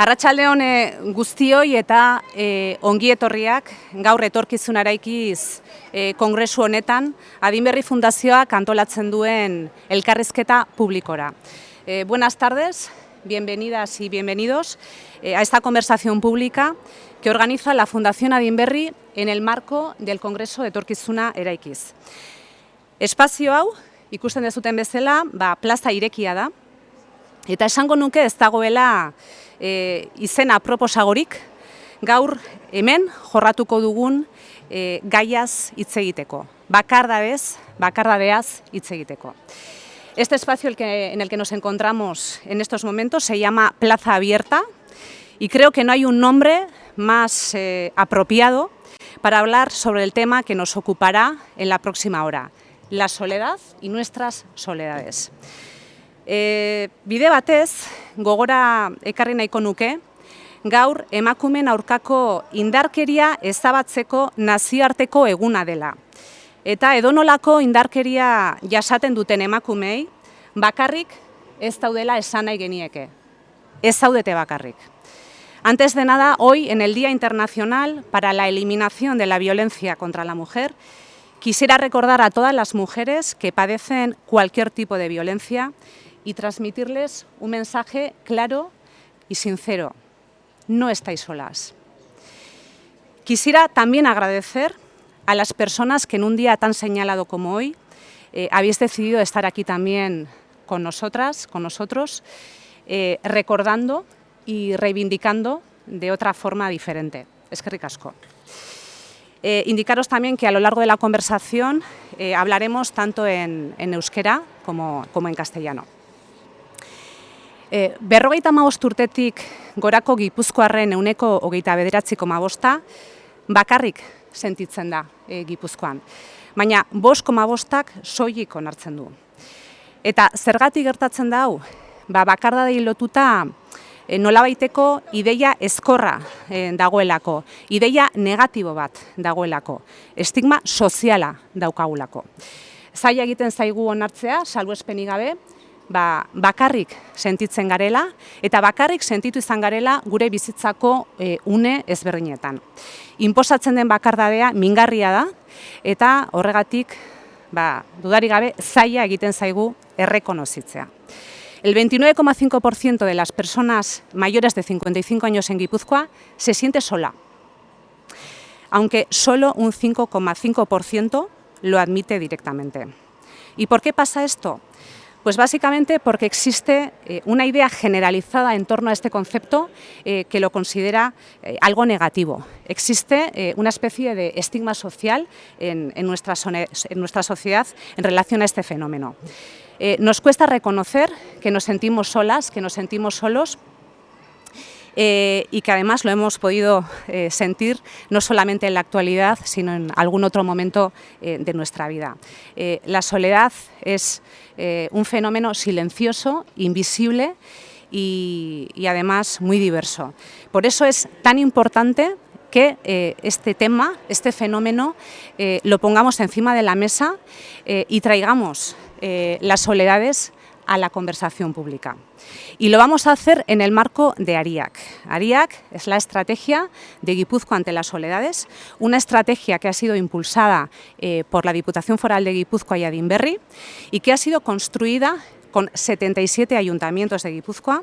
Arratxaldeon e, guztioi eta e, ongi etorriak gaur etorkizun araikiz e, kongresu honetan Adinberri Fundazioak antolatzen duen elkarrizketa publikora. E, buenas tardes, bienvenidas y bienvenidos a esta conversación pública que organiza la Fundación Adinberri en el marco del Congreso de Etorkizuna Eraikiz. Espazio hau, ikusten dezuten bezala, ba, plaza irekia da, eta esango nuke ez dagoela e, izena proposagorik, gaur hemen jorratuko dugun e, gaiaz hitz egiteko. Bakardadez, bakardadeaz hitz egiteko. Este espacio el que, en el que nos encontramos en estos momentos se llama Plaza Abierta y creo que no hay un nombre más eh, apropiado para hablar sobre el tema que nos ocupará en la próxima hora, la soledad y nuestras soledades. E, bide batez, gogora ekarri nahiko nuke, gaur emakumen aurkako indarkeria ezabatzeko nazioarteko eguna dela. Eta edonolako indarkeria jasaten duten emakumei, bakarrik ez daudela esan nahi genieke. Ez zaudete bakarrik. Antes de nada, hoy, en el Día Internacional para la Eliminación de la Violencia contra la Mujer, quisiera recordar a todas las mujeres que padecen cualquier tipo de violencia y transmitirles un mensaje claro y sincero. No estáis solas. Quisiera también agradecer a las personas que en un día tan señalado como hoy eh, habéis decidido estar aquí también con nosotras, con nosotros, eh, recordando y reivindicando de otra forma diferente. Es que ricasco. Eh, indicaros también que a lo largo de la conversación hablaremos tanto en, euskera como en castellano. E, berrogeita maost urtetik gorako gipuzkoarren euneko hogeita bederatziko mabosta, bakarrik sentitzen da e, gipuzkoan. Baina, bost koma bostak soilik onartzen du. Eta zergatik gertatzen da hau, ba, bakardadei lotuta e, nolabaiteko ideia ezkorra e, dagoelako, ideia negatibo bat dagoelako, estigma soziala daukagulako. Zaila egiten zaigu onartzea, salbu gabe, ba, bakarrik sentitzen garela eta bakarrik sentitu izan garela gure bizitzako e, une ezberdinetan. Inposatzen den bakardadea mingarria da eta horregatik ba, dudari gabe zaila egiten zaigu errekonozitzea. El 29,5% de las personas mayores de 55 años en Guipúzcoa se siente sola, aunque solo un 5,5% lo admite directamente. ¿Y por qué pasa esto? Pues básicamente porque existe eh, una idea generalizada en torno a este concepto eh, que lo considera eh, algo negativo. Existe una especie de estigma social en, nuestra, en nuestra sociedad en relación a este fenómeno. nos cuesta reconocer que nos sentimos solas, que nos sentimos solos, eh, y que además lo hemos podido eh, sentir no solamente en la actualidad, sino en algún otro momento eh, de nuestra vida. la soledad es un fenómeno silencioso, invisible y, y, además muy diverso. Por eso es tan importante que este tema, este fenómeno, lo pongamos encima de la mesa y traigamos las soledades a la conversación pública. Y lo vamos a hacer en el marco de ARIAC. ARIAC es la estrategia de Guipúzcoa ante las soledades, una estrategia que ha sido impulsada eh, por la Diputación Foral de Guipúzcoa y Adinberri y que ha sido construida con 77 ayuntamientos de Guipúzcoa,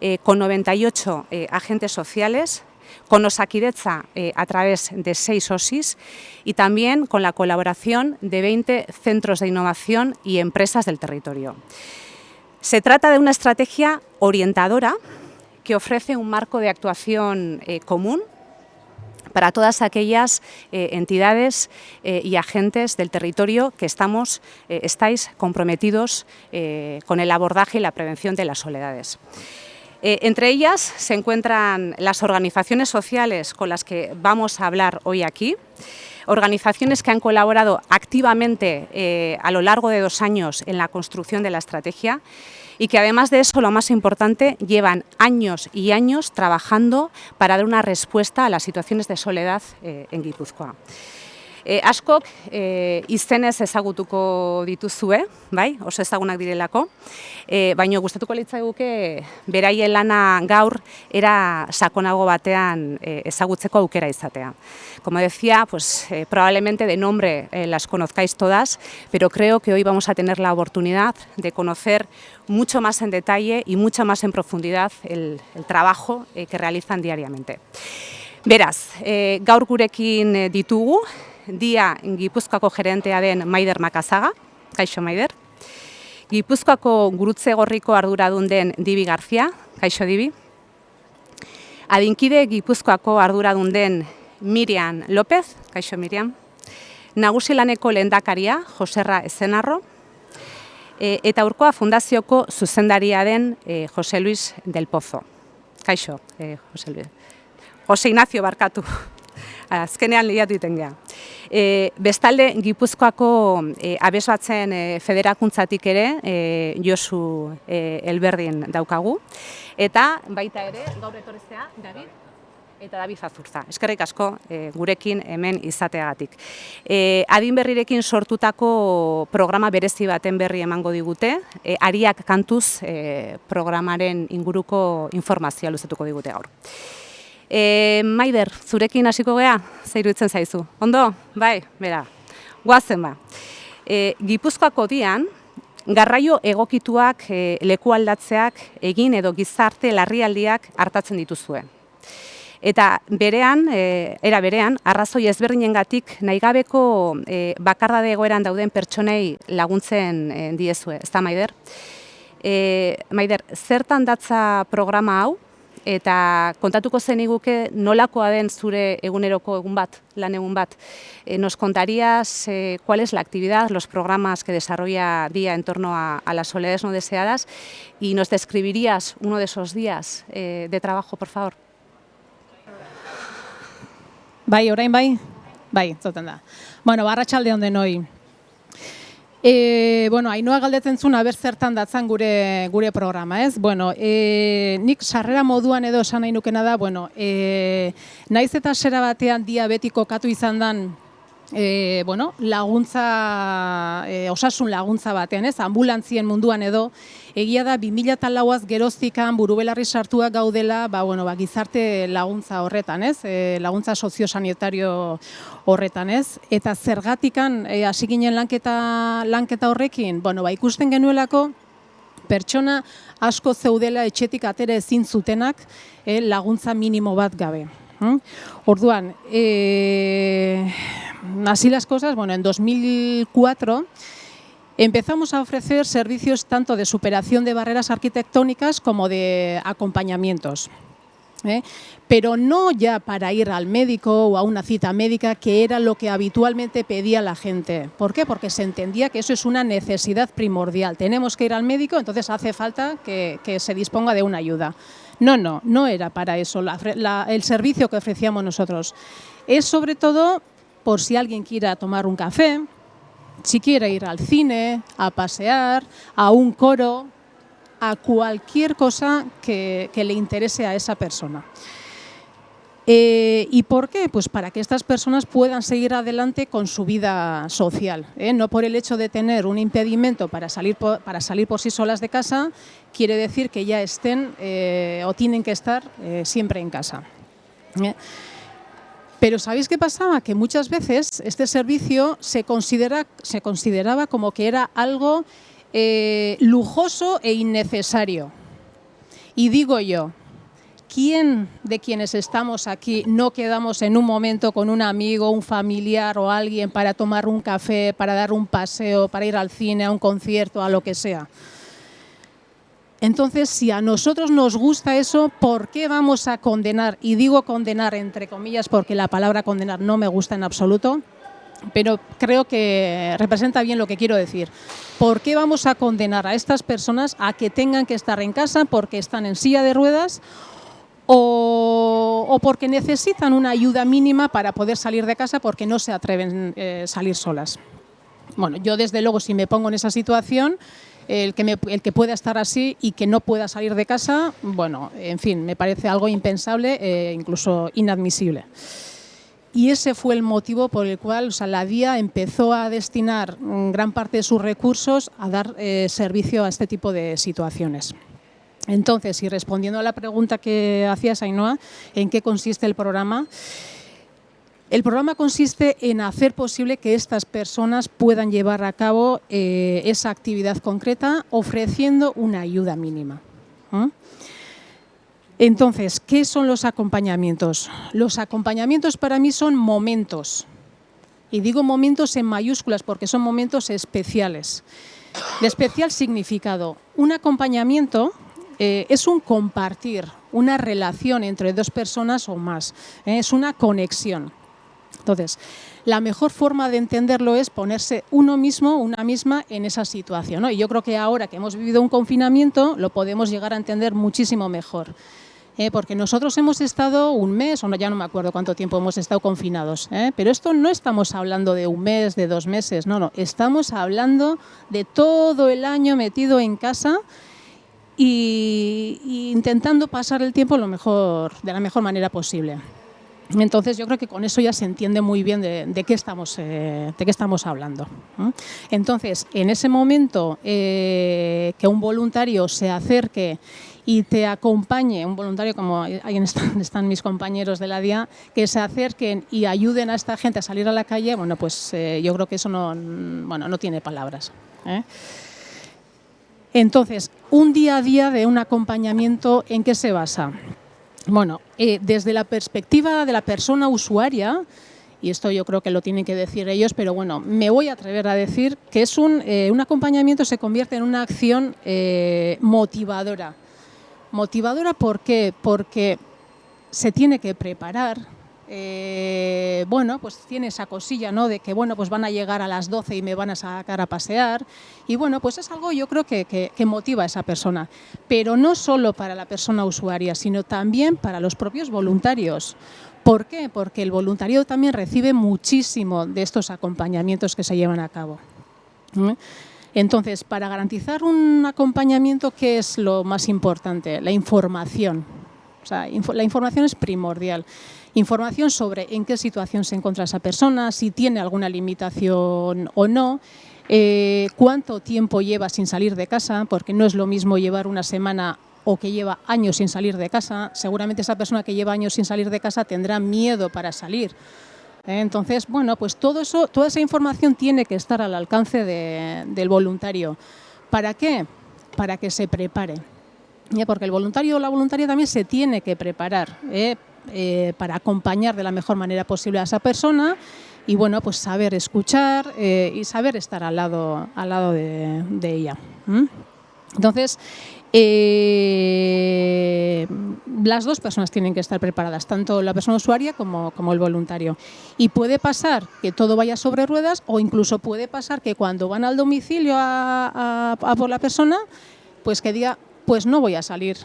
eh, con 98 eh, agentes sociales, con Osakidecha eh, a través de seis OSIS y también con la colaboración de 20 centros de innovación y empresas del territorio. Se trata de una estrategia orientadora que ofrece un marco de actuación eh, común para todas aquellas eh, entidades eh, y agentes del territorio que estamos, estáis comprometidos con el abordaje y la prevención de las soledades. entre ellas se encuentran las organizaciones sociales con las que vamos a hablar hoy aquí, organizaciones que han colaborado activamente eh, a lo largo de dos años en la construcción de la estrategia y que además de eso, lo más importante, llevan años y años trabajando para dar una respuesta a las situaciones de soledad eh, en Guipúzcoa. E, askok e, izenez ezagutuko dituzue, bai, oso ezagunak direlako, e, baina gustatuko litzaiguke beraien lana gaur era sakonago batean e, ezagutzeko aukera izatea. Como decía, pues eh, probablemente de nombre eh, las conozcáis todas, pero creo que hoy vamos a tener la oportunidad de conocer mucho más en detalle y mucho más en profundidad el, el trabajo eh, que realizan diariamente. Beraz, e, gaur gurekin ditugu, dia Gipuzkoako gerentea den Maider Makazaga, kaixo Maider. Gipuzkoako gurutze gorriko arduradun den Dibi Garzia, kaixo Dibi. Adinkide Gipuzkoako arduradun den Miriam López, kaixo Miriam. Nagusilaneko lehendakaria, Joserra Ezenarro. E, eta urkoa fundazioko zuzendaria den e, Jose Luis del Pozo. Kaixo, e, Jose Luis. Jose Ignacio Barkatu. Azkenean liatu iten geha. E, bestalde, Gipuzkoako e, abesatzen e, federakuntzatik ere, e, Josu e, Elberdin daukagu. Eta baita ere, gaur etorrezea, David, eta David Zazurza. Eskerrik asko e, gurekin hemen izateagatik. E, adin berrirekin sortutako programa berezi baten berri emango digute, e, ariak kantuz e, programaren inguruko informazioa luzatuko digute gaur. E, Maider, zurekin hasiko gea, zeiru zaizu. Ondo? Bai, bera, guazen ba. E, Gipuzkoako dian, garraio egokituak e, leku aldatzeak egin edo gizarte larrialdiak hartatzen dituzue. Eta berean, e, era berean, arrazoi ezberdinengatik nahigabeko e, bakardade egoeran dauden pertsonei laguntzen e, diezue, ez da Maider? E, Maider, zertan datza programa hau, eta kontatuko zen iguke nolakoa den zure eguneroko egun bat, lan egun bat. E, nos contarías eh, cuál es la actividad, los programas que desarrolla Día en torno a, a las soledades no deseadas y nos describirías uno de esos días eh, de trabajo, por favor. Bai, orain bai? Bai, zoten da. Bueno, barratxalde honden hoi. E, bueno, hainua galdetzen zuen aber zertan datzan gure gure programa, ez? Bueno, e, nik sarrera moduan edo esan nahi nukena da, bueno, e, naiz eta sera batean diabetiko katu izan dan e, bueno, laguntza, e, osasun laguntza batean, ez, ambulantzien munduan edo, egia da 2004az geroztikan burubelarri sartuak gaudela, ba, bueno, ba, gizarte laguntza horretan, ez, e, laguntza soziosanitario horretan, ez, eta zergatikan e, hasi ginen lanketa, lanketa horrekin, bueno, ba, ikusten genuelako, pertsona asko zeudela etxetik atera ezin zutenak e, laguntza minimo bat gabe. Hm? Orduan, eh, así las cosas, bueno, en 2004 empezamos a ofrecer servicios tanto de superación de barreras arquitectónicas como de acompañamientos. ¿eh? Pero no ya para ir al médico o a una cita médica, que era lo que habitualmente pedía la gente. ¿Por qué? Porque se entendía que eso es una necesidad primordial. Tenemos que ir al médico, entonces hace falta que, que se disponga de una ayuda. No, no, no era para eso el servicio que ofrecíamos nosotros. Es sobre todo por si alguien quiera tomar un café, si quiere ir al cine, a pasear, a un coro, a cualquier cosa que, le interese a esa persona. Eh, ¿Y por qué? Pues para que estas personas puedan seguir adelante con su vida social. ¿eh? No por el hecho de tener un impedimento para salir por, para salir por sí solas de casa, quiere decir que ya estén eh, o tienen que estar siempre en casa. Pero ¿sabéis qué pasaba? Que muchas veces este servicio se, considera, se consideraba como que era algo eh, lujoso e innecesario. Y digo yo, ¿quién de quienes estamos aquí no quedamos en un momento con un amigo, un familiar o alguien para tomar un café, para dar un paseo, para ir al cine, a un concierto, a lo que sea? Entonces, si a nosotros nos gusta eso, ¿por qué vamos a condenar? Y digo condenar entre comillas porque la palabra condenar no me gusta en absoluto, pero creo que representa bien lo que quiero decir. ¿Por qué vamos a condenar a estas personas a que tengan que estar en casa porque están en silla de ruedas o, porque necesitan una ayuda mínima para poder salir de casa porque no se atreven a eh, salir solas? Bueno, yo desde luego si me pongo en esa situación el que, el que pueda estar así y que no pueda salir de casa, bueno, en fin, me parece algo impensable e incluso inadmisible. y ese fue el motivo por el cual o la DIA empezó a destinar gran parte de sus recursos a dar eh, servicio a este tipo de situaciones. Entonces, y respondiendo a la pregunta que hacías, Ainhoa, ¿en qué consiste el programa? El programa consiste en hacer posible que estas personas puedan llevar a cabo eh, esa actividad concreta ofreciendo una ayuda mínima. Entonces, ¿qué son los acompañamientos? Los acompañamientos para mí son momentos. Y digo momentos en mayúsculas porque son momentos especiales. De especial significado. Un acompañamiento eh, es un compartir, una relación entre dos personas o más. Eh, es una conexión. Entonces, la mejor forma de entenderlo es ponerse uno mismo, una misma, en esa situación. Y yo creo que ahora que hemos vivido un confinamiento, lo podemos llegar a entender muchísimo mejor. ¿eh? porque nosotros hemos estado un mes, o no, ya no me acuerdo cuánto tiempo hemos estado confinados, ¿eh? pero esto no estamos hablando de un mes, de dos meses, no, no, estamos hablando de todo el año metido en casa y, intentando pasar el tiempo lo mejor, de la mejor manera posible. Entonces yo creo que con eso ya se entiende muy bien de, qué, estamos, eh, de qué estamos hablando. Entonces, en ese momento que un voluntario se acerque y te acompañe un voluntario, como ahí están, mis compañeros de la DIA, que se acerquen y ayuden a esta gente a salir a la calle, bueno, pues eh, yo creo que eso no, bueno, no tiene palabras. ¿eh? Entonces, un día a día de un acompañamiento, ¿en qué se basa? Bueno, eh, desde la perspectiva de la persona usuaria, y esto yo creo que lo tienen que decir ellos, pero bueno, me voy a atrever a decir que es un, un acompañamiento se convierte en una acción motivadora Motivadora, ¿por qué? Porque se tiene que preparar, eh, bueno, pues tiene esa cosilla, ¿no? De que, bueno, pues van a llegar a las 12 y me van a sacar a pasear. Y bueno, pues es algo yo creo que, que, motiva a esa persona. Pero no solo para la persona usuaria, sino también para los propios voluntarios. ¿Por qué? Porque el voluntariado también recibe muchísimo de estos acompañamientos que se llevan a cabo. ¿Mm? Entonces, para garantizar un acompañamiento, ¿qué es lo más importante? La información. O sea, la información es primordial. Información sobre en qué situación se encuentra esa persona, si tiene alguna limitación o no, eh, cuánto tiempo lleva sin salir de casa, porque no es lo mismo llevar una semana o que lleva años sin salir de casa. Seguramente esa persona que lleva años sin salir de casa tendrá miedo para salir ¿eh? Entonces, bueno, pues todo eso, toda esa información tiene que estar al alcance del voluntario. ¿Para qué? Para que se prepare. Porque el voluntario o la voluntaria también se tiene que preparar ¿eh? Eh, para acompañar de la mejor manera posible a esa persona y bueno, pues saber escuchar y saber estar al lado, al lado de, ella. Entonces, eh, las dos personas tienen que estar preparadas, tanto la persona usuaria como, como, el voluntario. Y puede pasar que todo vaya sobre ruedas o incluso puede pasar que cuando van al domicilio a, por la persona, pues que diga, pues no voy a salir.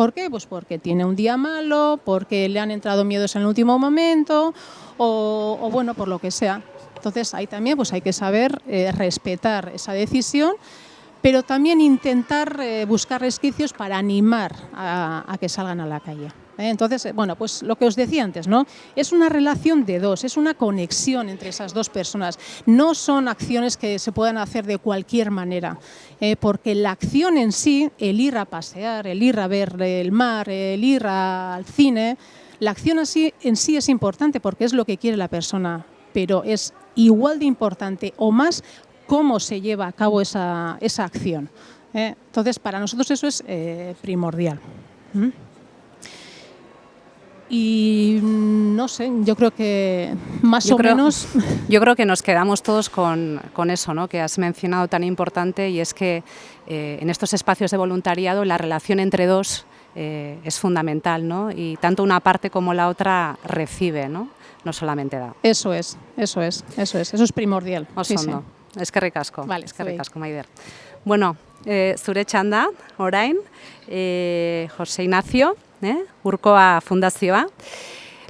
¿Por qué? Pues porque tiene un día malo, porque le han entrado miedos en el último momento o, bueno, por lo que sea. Entonces ahí también pues hay que saber eh, respetar esa decisión pero también intentar eh, buscar resquicios para animar a, que salgan a la calle. ¿Eh? Entonces, eh, bueno, pues lo que os decía antes, ¿no? Es una relación de dos, es una conexión entre esas dos personas. No son acciones que se puedan hacer de cualquier manera, porque la acción en sí, el ir a pasear, el ir a ver el mar, el ir al cine, la acción así, en sí es importante porque es lo que quiere la persona, pero es igual de importante o más cómo se lleva a cabo esa, esa acción. ¿eh? Entonces, para nosotros eso es eh, primordial. ¿Mm? Y no sé, yo creo que más o menos... Yo creo que nos quedamos todos con, con, eso ¿no? que has mencionado tan importante y es que eh, en estos espacios de voluntariado la relación entre dos es fundamental ¿no? y tanto una parte como la otra recibe, no, no solamente da. Eso es, eso es, eso es, eso es primordial. Sí, sí. eskerrik asko, vale, eskerrik asko, Maider. Bueno, e, zure txanda, orain, e, Jose Ignacio, eh, Urcoa Fundazioa.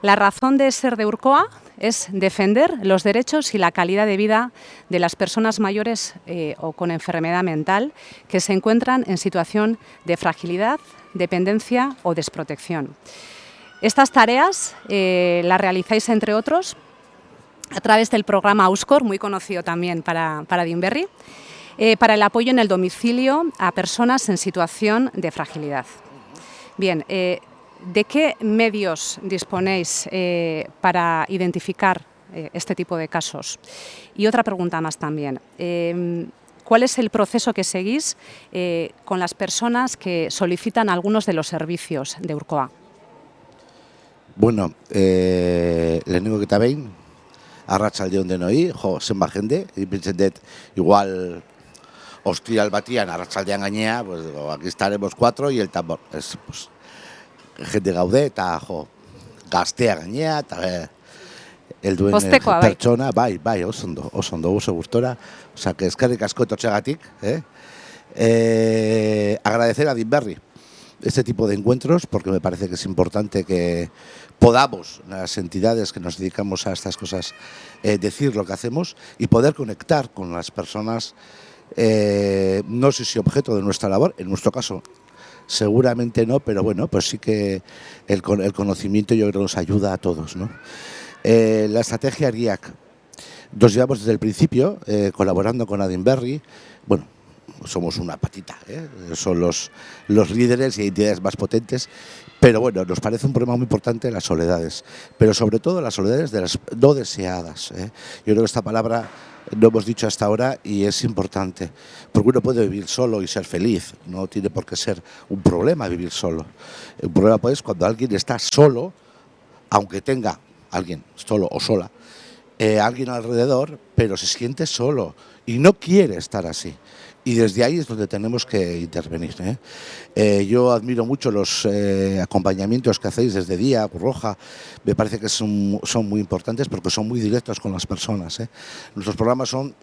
La razón de ser de Urcoa es defender los derechos y la calidad de vida de las personas mayores eh, o con enfermedad mental que se encuentran en situación de fragilidad, dependencia o desprotección. Estas tareas eh, las realizáis, entre otros, a través del programa Auscor, muy conocido también para, para para el apoyo en el domicilio a personas en situación de fragilidad. Bien, eh, ¿de qué medios disponéis eh, para identificar eh, este tipo de casos? Y otra pregunta más también. ¿Cuál es el proceso que seguís con las personas que solicitan algunos de los servicios de Urcoa? Bueno, eh, lehenengo eta behin, arratsalde denoi, jo, zenba jende, ipintzen dut, igual ostiral batian, arratsaldean gainea, pues, digo, aquí estaremos cuatro y el tambor. Es, pues, jende gaude, eta jo, gaztea gainea, eta eh, helduen eh, Poztekoa, bai. pertsona, bai, bai, oso ondo, oso ondo, oso gustora. Osa, que eskerrik asko etotxegatik, eh? Eh, agradecer a Dinberry este tipo de encuentros porque me parece que es importante que podamos, las entidades que nos dedicamos a estas cosas, eh, decir lo que hacemos y poder conectar con las personas, eh, no sé si objeto de nuestra labor, en nuestro caso seguramente no, pero bueno, pues sí que el, con- el conocimiento yo creo nos ayuda a todos. ¿no? Eh, la estrategia RIAC, nos llevamos desde el principio eh, colaborando con Adinberry, bueno, somos una patita, ¿eh? son los, los líderes y entidades más potentes, pero bueno, nos parece un problema muy importante las soledades, pero sobre todo las soledades de las no deseadas. ¿eh? Yo creo que esta palabra no hemos dicho hasta ahora y es importante, porque uno puede vivir solo y ser feliz, no tiene por qué ser un problema vivir solo. Un problema pues cuando alguien está solo, aunque tenga alguien solo o sola, eh, alguien alrededor, pero se siente solo y no quiere estar así. Y desde ahí es donde tenemos que intervenir. ¿eh? Eh, yo admiro mucho los eh, acompañamientos que hacéis desde Día, Roja, me parece que son, son muy importantes porque son muy directos con las personas. Nuestros programas son,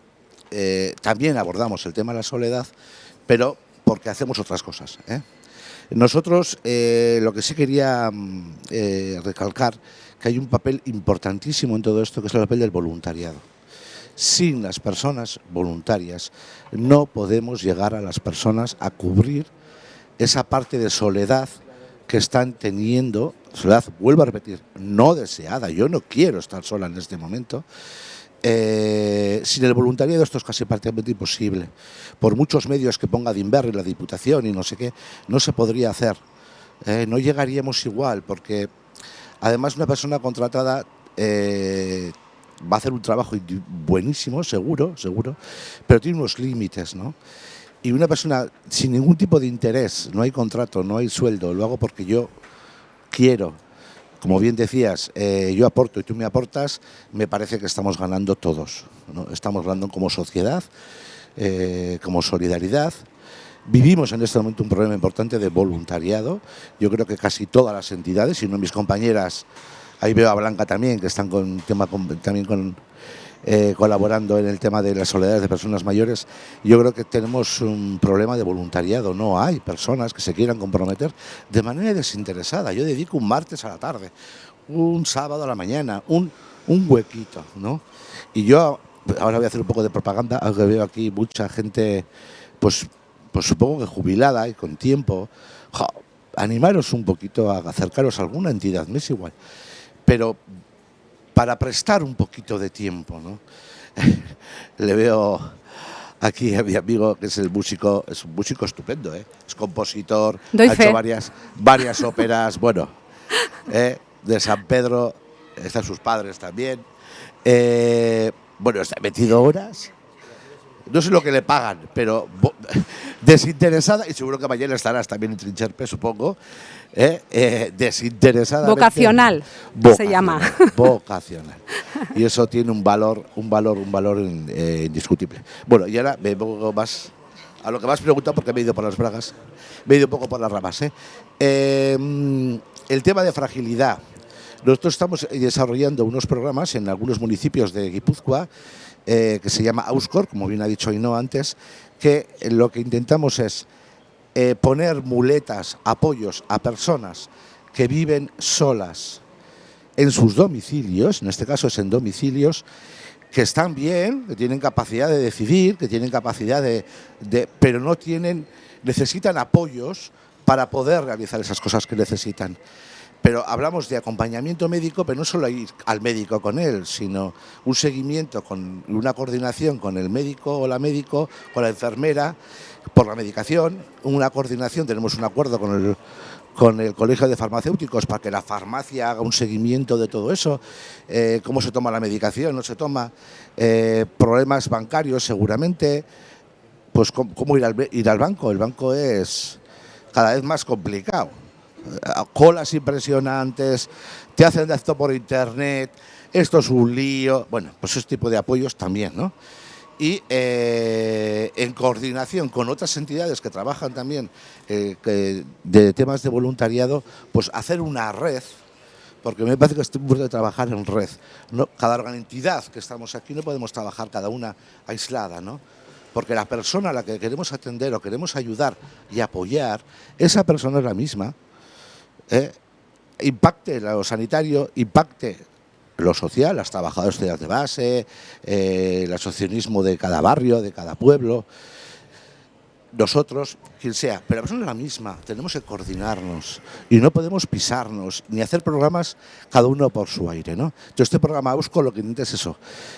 también abordamos el tema de la soledad, pero porque hacemos otras cosas. Nosotros lo que sí quería mm, recalcar, que hay un papel importantísimo en todo esto, que es el papel del voluntariado. Sin las personas voluntarias no podemos llegar a las personas a cubrir esa parte de soledad que están teniendo, soledad, vuelvo a repetir, no deseada, yo no quiero estar sola en este momento, eh, sin el voluntariado esto es casi prácticamente imposible. Por muchos medios que ponga Dinberry, la Diputación y no sé qué, no se podría hacer. Eh, no llegaríamos igual, porque además una persona contratada eh, va a hacer un trabajo buenísimo, seguro, seguro, pero tiene unos límites, ¿no? Y una persona sin ningún tipo de interés, no hay contrato, no hay sueldo, lo hago porque yo quiero, como bien decías, eh, yo aporto y tú me aportas, me parece que estamos ganando todos. ¿no? Estamos ganando como sociedad, eh, como solidaridad. Vivimos en este momento un problema importante de voluntariado. Yo creo que casi todas las entidades, si no mis compañeras, ahí veo a Blanca también, que están con tema también con, eh, colaborando en el tema de las soledades de personas mayores, yo creo que tenemos un problema de voluntariado. No hay personas que se quieran comprometer de manera desinteresada. Yo dedico un martes a la tarde, un sábado a la mañana, un, un huequito, ¿no? Y yo ahora voy a hacer un poco de propaganda, aunque veo aquí mucha gente, pues, pues supongo que jubilada y con tiempo. Animaros un poquito a acercaros a alguna entidad, me es igual. Pero para prestar un poquito de tiempo, ¿no? Le veo aquí a mi amigo que es el músico, es un músico estupendo, ¿eh? es compositor, Doy ha fe. hecho varias, varias óperas, bueno, ¿eh? de San Pedro, están sus padres también. Eh, bueno, está metido horas. No sé lo que le pagan, pero desinteresada, y seguro que mañana estarás también en Trincherpe, supongo, ¿eh? Eh, desinteresada. Vocacional, se llama. Vocacional. Y eso tiene un valor, un valor, un valor eh, indiscutible. Bueno, y ahora me pongo más a lo que me has preguntado porque me he ido por las bragas, me he ido un poco por las ramas. ¿eh? Eh, mm, el tema de fragilidad. Nosotros estamos desarrollando unos programas en algunos municipios de Guipúzcoa eh, que se llama Auscor, como bien ha dicho Ainhoa antes, que lo que intentamos es eh, poner muletas, apoyos a personas que viven solas en sus domicilios, en este caso es en domicilios, que están bien, que tienen capacidad de decidir, que tienen capacidad de, de- pero no tienen, necesitan apoyos para poder realizar esas cosas que necesitan. Pero hablamos de acompañamiento médico, pero no solo ir al médico con él, sino un seguimiento con una coordinación con el médico o la médico, con la enfermera, por la medicación, una coordinación, tenemos un acuerdo con el, con el Colegio de Farmacéuticos para que la farmacia haga un seguimiento de todo eso, eh, cómo se toma la medicación, no se toma, eh, problemas bancarios seguramente, pues cómo, ir, al, ir al banco, el banco es cada vez más complicado, colas impresionantes, te hacen esto por internet, esto es un lío, bueno, pues ese tipo de apoyos también, ¿no? y eh, en coordinación con otras entidades que trabajan también eh, de temas de voluntariado, pues hacer una red, porque me parece que es tiempo de trabajar en red. ¿no? Cada entidad que estamos aquí no podemos trabajar cada una aislada, ¿no? porque la persona a la que queremos atender o queremos ayudar y apoyar, esa persona es la misma, ¿eh? impacte lo sanitario, impacte lo social, las trabajadoras de base, eh, el asociacionismo de cada barrio, de cada pueblo, nosotros, quien sea, pero la persona es la misma, tenemos que coordinarnos y no podemos pisarnos ni hacer programas cada uno por su aire. ¿no? Yo este programa busco lo que intenta es eso,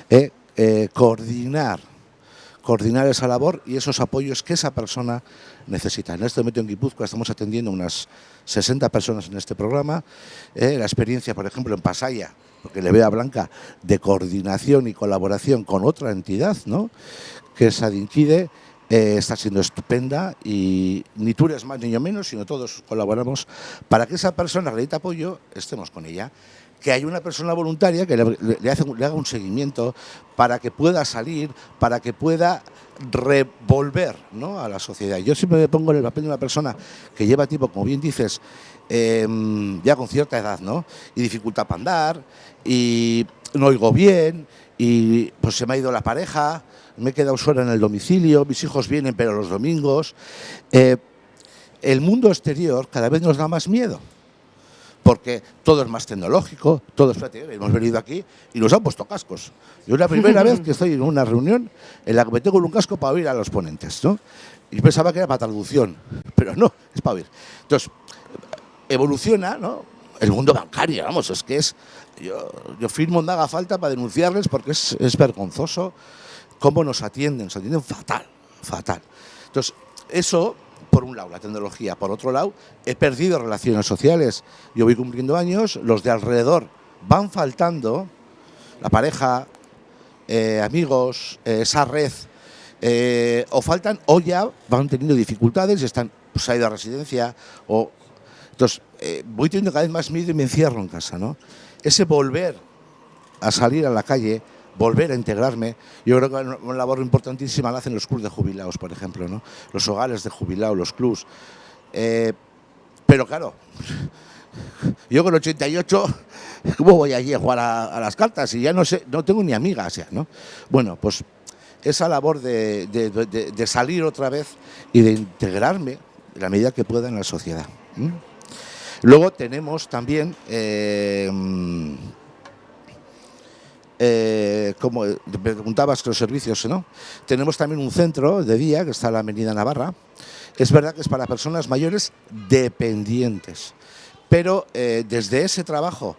eh, coordinar coordinar esa labor y esos apoyos que esa persona necesita. En este momento en Guipúzcoa estamos atendiendo unas 60 personas en este programa. la experiencia, por ejemplo, en Pasaya, porque le veo a Blanca, de coordinación y colaboración con otra entidad, ¿no? que es Adinquide, eh, está siendo estupenda y ni tú eres más ni yo menos, sino todos colaboramos para que esa persona que apoyo estemos con ella. Que hay una persona voluntaria que le, le haga un seguimiento para que pueda salir, para que pueda revolver ¿no? a la sociedad. Yo siempre me pongo en el papel de una persona que lleva tiempo, como bien dices, Em, ya con cierta edad, ¿no? Y dificultad para andar, y no oigo bien, y pues se me ha ido la pareja, me he quedado sola en el domicilio, mis hijos vienen pero los domingos. Eh, el mundo exterior cada vez nos da más miedo, porque todo es más tecnológico, todo es... Hemos venido aquí y nos han puesto cascos. Yo es la primera vez que estoy en una reunión en la que me tengo un casco para oír a los ponentes, ¿no? Y pensaba que era para traducción, pero no, es para oír. Entonces, evoluciona, ¿no? El mundo bancario, vamos, es que es... Yo, yo firmo donde haga falta para denunciarles porque es, es vergonzoso cómo nos atienden, nos atienden fatal, fatal. Entonces, eso, por un lado, la tecnología. Por otro lado, he perdido relaciones sociales. Yo voy cumpliendo años, los de alrededor van faltando, la pareja, eh, amigos, eh, esa red, eh, o faltan o ya van teniendo dificultades y están pues, ha ido a residencia o entonces, voy teniendo cada vez más miedo y me encierro en casa. Ese volver a salir a la calle, volver a integrarme, yo creo que una labor importantísima la hacen los clubes de jubilados, por ejemplo, ¿no? Los hogares de jubilados, los clubs. Eh, pero claro, yo con 88, ¿cómo voy allí a jugar a, las cartas? Y ya no sé, no tengo ni amigas ya, ¿no? Bueno, pues esa labor de, salir otra vez y de integrarme la medida que pueda en la sociedad. Luego tenemos también, eh, eh, como preguntabas los servicios, ¿no? Tenemos también un centro de día que está en la Avenida Navarra. Es verdad que es para personas mayores dependientes, pero eh, desde ese trabajo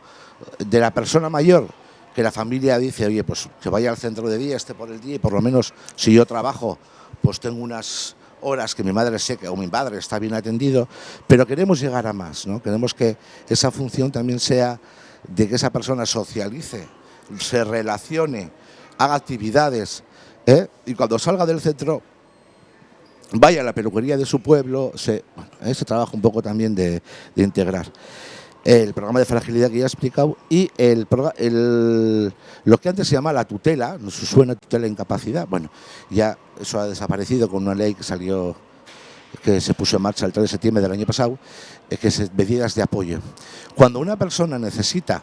de la persona mayor que la familia dice, oye, pues que vaya al centro de día, esté por el día y por lo menos si yo trabajo, pues tengo unas horas que mi madre seca o mi padre está bien atendido, pero queremos llegar a más, ¿no? Queremos que esa función también sea de que esa persona socialice, se relacione, haga actividades ¿eh? y cuando salga del centro vaya a la peluquería de su pueblo, se, bueno, trabajo un poco también de integrar el programa de fragilidad que ya he explicado y el, lo que antes se llama la tutela, no suena tutela de incapacidad, bueno, ya eso ha desaparecido con una ley que salió, que se puso en marcha el 3 de septiembre del año pasado, que es medidas de apoyo. Cuando una persona necesita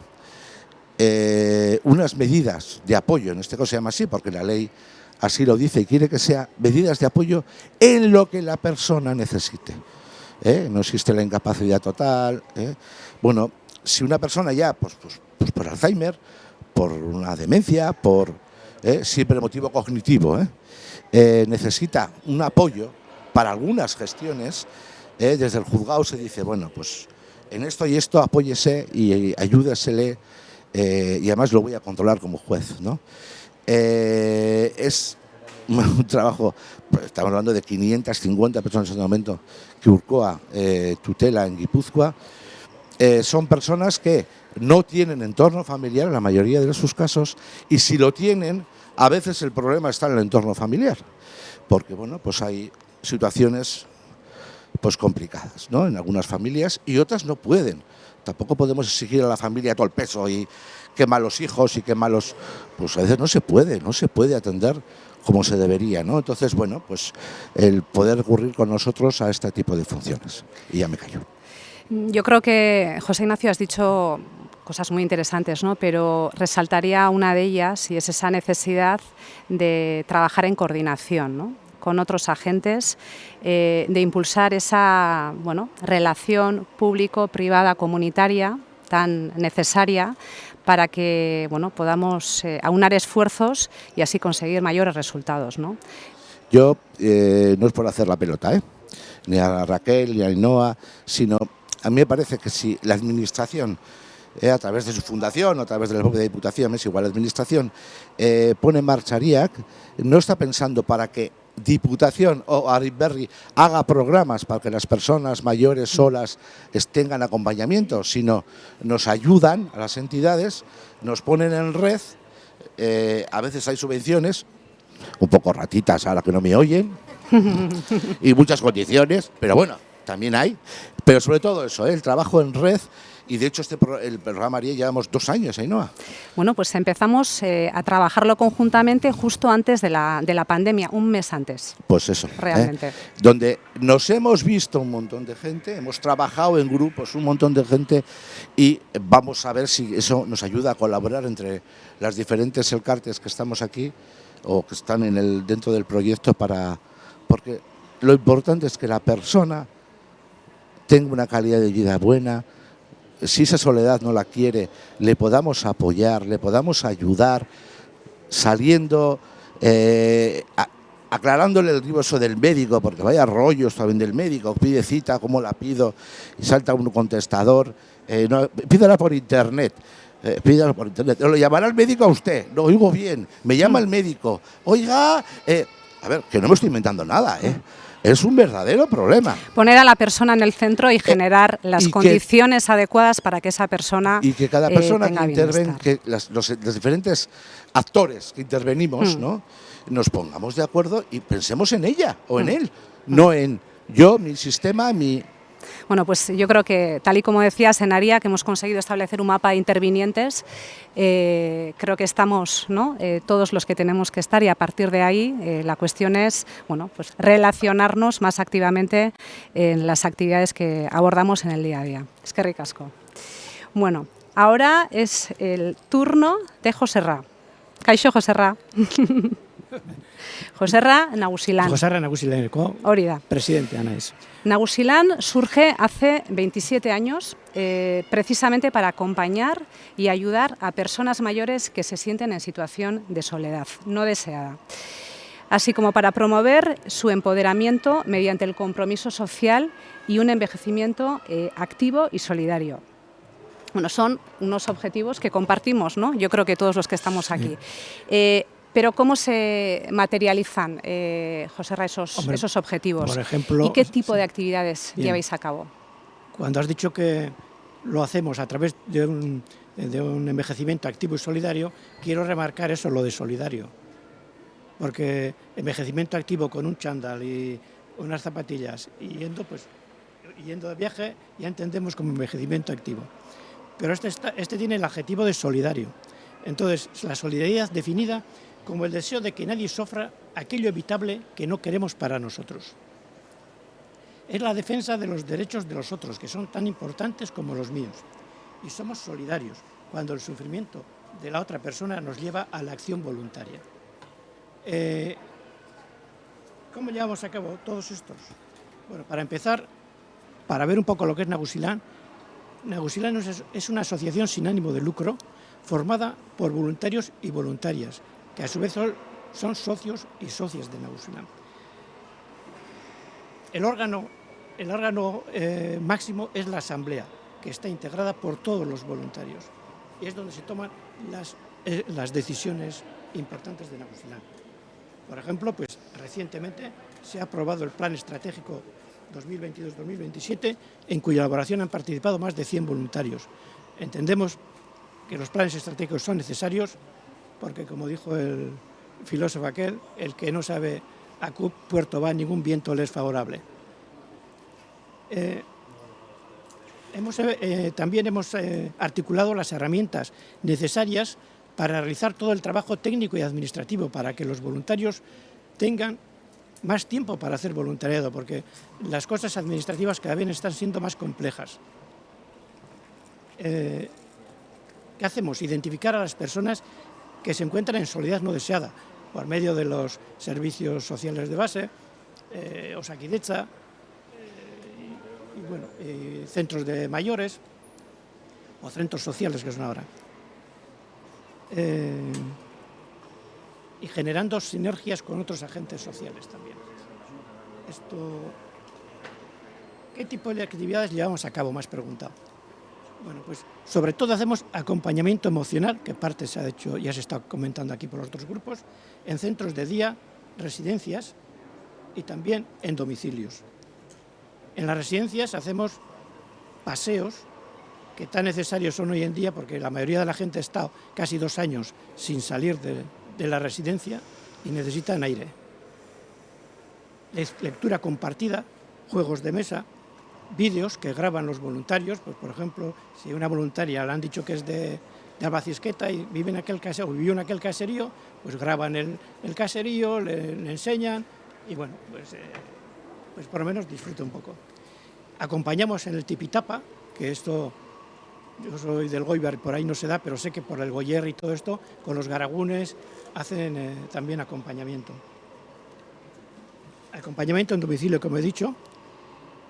eh, unas medidas de apoyo, en este caso se llama así porque la ley así lo dice y quiere que sea medidas de apoyo en lo que la persona necesite. ¿eh? no existe la incapacidad total. ¿eh? Bueno, si una persona ya, pues, pues, pues, por Alzheimer, por una demencia, por siempre motivo cognitivo, necesita un apoyo para algunas gestiones, desde el juzgado se dice, bueno, pues en esto y esto apóyese y ayúdesele eh, y además lo voy a controlar como juez. ¿no? Eh, es un trabajo, estamos hablando de 550 personas en este momento que Urcoa eh, tutela en Guipúzcoa, son personas que no tienen entorno familiar en la mayoría de sus casos y si lo tienen, a veces el problema está en el entorno familiar, porque bueno, pues hay situaciones pues complicadas ¿no? en algunas familias y otras no pueden. Tampoco podemos exigir a la familia todo el peso y qué malos hijos y qué malos... Pues a veces no se puede, no se puede atender como se debería, ¿no? Entonces, bueno, pues el poder recurrir con nosotros a este tipo de funciones. Y ya me callo. Yo creo que, José Ignacio, has dicho cosas muy interesantes, ¿no? pero resaltaría una de ellas y es esa necesidad de trabajar en coordinación ¿no? Con otros agentes, eh, de impulsar esa bueno, relación público-privada comunitaria tan necesaria para que bueno, podamos eh, aunar esfuerzos y así conseguir mayores resultados. ¿no? Yo, eh, no es por hacer la pelota, ni a Raquel ni a Ainhoa, sino a mí me parece que si la Administración a través de su fundación o a través de la propia Diputación, es igual la Administración, pone en marcha ARIAC, no está pensando para que Diputación o Aritberri haga programas para que las personas mayores solas tengan acompañamiento, sino nos ayudan a las entidades, nos ponen en red, eh, a veces hay subvenciones, un poco ratitas ahora que no me oyen, y muchas condiciones, pero bueno, también hay, pero sobre todo eso, el trabajo en red y de hecho este el programa María llevamos dos años, Ainhoa. Bueno, pues empezamos eh, a trabajarlo conjuntamente justo antes de la, de la, pandemia, un mes antes. Pues eso. ¿eh? Realmente. Donde nos hemos visto un montón de gente, hemos trabajado en grupos un montón de gente y vamos a ver si eso nos ayuda a colaborar entre las diferentes elcartes que estamos aquí o que están en el, dentro del proyecto para... Porque lo importante es que la persona tenga una calidad de vida buena, si esa soledad no la quiere, le podamos apoyar, le podamos ayudar, saliendo, eh, aclarándole el riboso del médico, porque vaya rollos también del médico, pide cita, ¿cómo la pido? Y salta un contestador, eh, pídala por internet. Eh, pídala por internet. ¿Lo llamará el médico a usted? Lo oigo bien. Me llama el médico. Oiga, eh, a ver, que no me estoy inventando nada, ¿eh? Es un verdadero problema. Poner a la persona en el centro y eh, generar las condiciones adecuadas para que esa persona Y que cada persona que intervenga, que los, diferentes actores que intervenimos, mm. ¿no? nos pongamos de acuerdo y pensemos en ella o en mm. él, no en yo, mi sistema, mi bueno, pues yo creo que, tal y como decías, en ARIA, que hemos conseguido establecer un mapa de intervinientes, eh, creo que estamos ¿no? Eh, todos los que tenemos que estar y a partir de ahí eh, la cuestión es bueno, pues relacionarnos más activamente en las actividades que abordamos en el día a día. Es que ricasco. Bueno, ahora es el turno de José Ra. Caixo José Ra. Joserra Nagusilán. Joserra Nagusilán, Orida. Presidente, Anaís. Nagusilán surge hace 27 años eh, precisamente para acompañar y ayudar a personas mayores que se sienten en situación de soledad no deseada así como para promover su empoderamiento mediante el compromiso social y un envejecimiento eh, activo y solidario. Bueno, son unos objetivos que compartimos, ¿no? Yo creo que todos los que estamos aquí. Eh, pero ¿cómo se materializan, eh, José Ra, esos, esos objetivos? Por ejemplo, ¿Y qué tipo de actividades lleváis a cabo? Cuando has dicho que lo hacemos a través de un, de un envejecimiento activo y solidario, quiero remarcar eso, lo de solidario. Porque envejecimiento activo con un chándal y unas zapatillas y yendo, pues, yendo de viaje ya entendemos como envejecimiento activo. Pero este, este tiene el adjetivo de solidario. Entonces, la solidaridad definida como el deseo de que nadie sufra aquello evitable que no queremos para nosotros. Es la defensa de los derechos de los otros, que son tan importantes como los míos. Y somos solidarios cuando el sufrimiento de la otra persona nos lleva a la acción voluntaria. Eh, ¿Cómo llevamos a cabo todos estos? Bueno, para empezar, para ver un poco lo que es Nagusilán, Nagusilán es una asociación sin ánimo de lucro formada por voluntarios y voluntarias que a su vez son, socios y socias de Nagusilán. El órgano, eh, máximo es la asamblea, que está integrada por todos los voluntarios. Y es donde se toman las, eh, decisiones importantes de Nagusilán. Por ejemplo, pues recientemente se ha aprobado el Plan Estratégico 2022-2027, en cuya elaboración han participado más de 100 voluntarios. Entendemos que los planes estratégicos son necesarios porque, como dijo el filósofo aquel, el que no sabe a qué puerto va, ningún viento le es favorable. Eh, hemos, eh, también hemos eh, articulado las herramientas necesarias para realizar todo el trabajo técnico y administrativo, para que los voluntarios tengan más tiempo para hacer voluntariado, porque las cosas administrativas cada vez están siendo más complejas. ¿Qué hacemos? Identificar a las personas que se encuentran en soledad no deseada, por medio de los servicios sociales de base, eh, Osakidecha, eh, y, bueno, centros de mayores, o centros sociales que son ahora. Eh, y generando sinergias con otros agentes sociales también. Esto, ¿Qué tipo de actividades llevamos a cabo? Más preguntado. Bueno, pues sobre todo hacemos acompañamiento emocional, que parte se ha hecho, ya se está comentando aquí por otros grupos, en centros de día, residencias y también en domicilios. En las residencias hacemos paseos que tan necesarios son hoy en día porque la mayoría de la gente ha estado casi dos años sin salir de, de la residencia y necesitan aire. Lectura compartida, juegos de mesa, vídeos que graban los voluntarios, pues por ejemplo, si una voluntaria le han dicho que es de, de Albacisqueta y vive en aquel caserío, en aquel caserío, pues graban el, el caserío, le, le, enseñan y bueno, pues, eh, pues por lo menos disfruta un poco. Acompañamos en el tipitapa, que esto, yo soy del Goibar, por ahí no se da, pero sé que por el Goyer y todo esto, con los garagunes hacen eh, también acompañamiento. Acompañamiento en domicilio, como he dicho,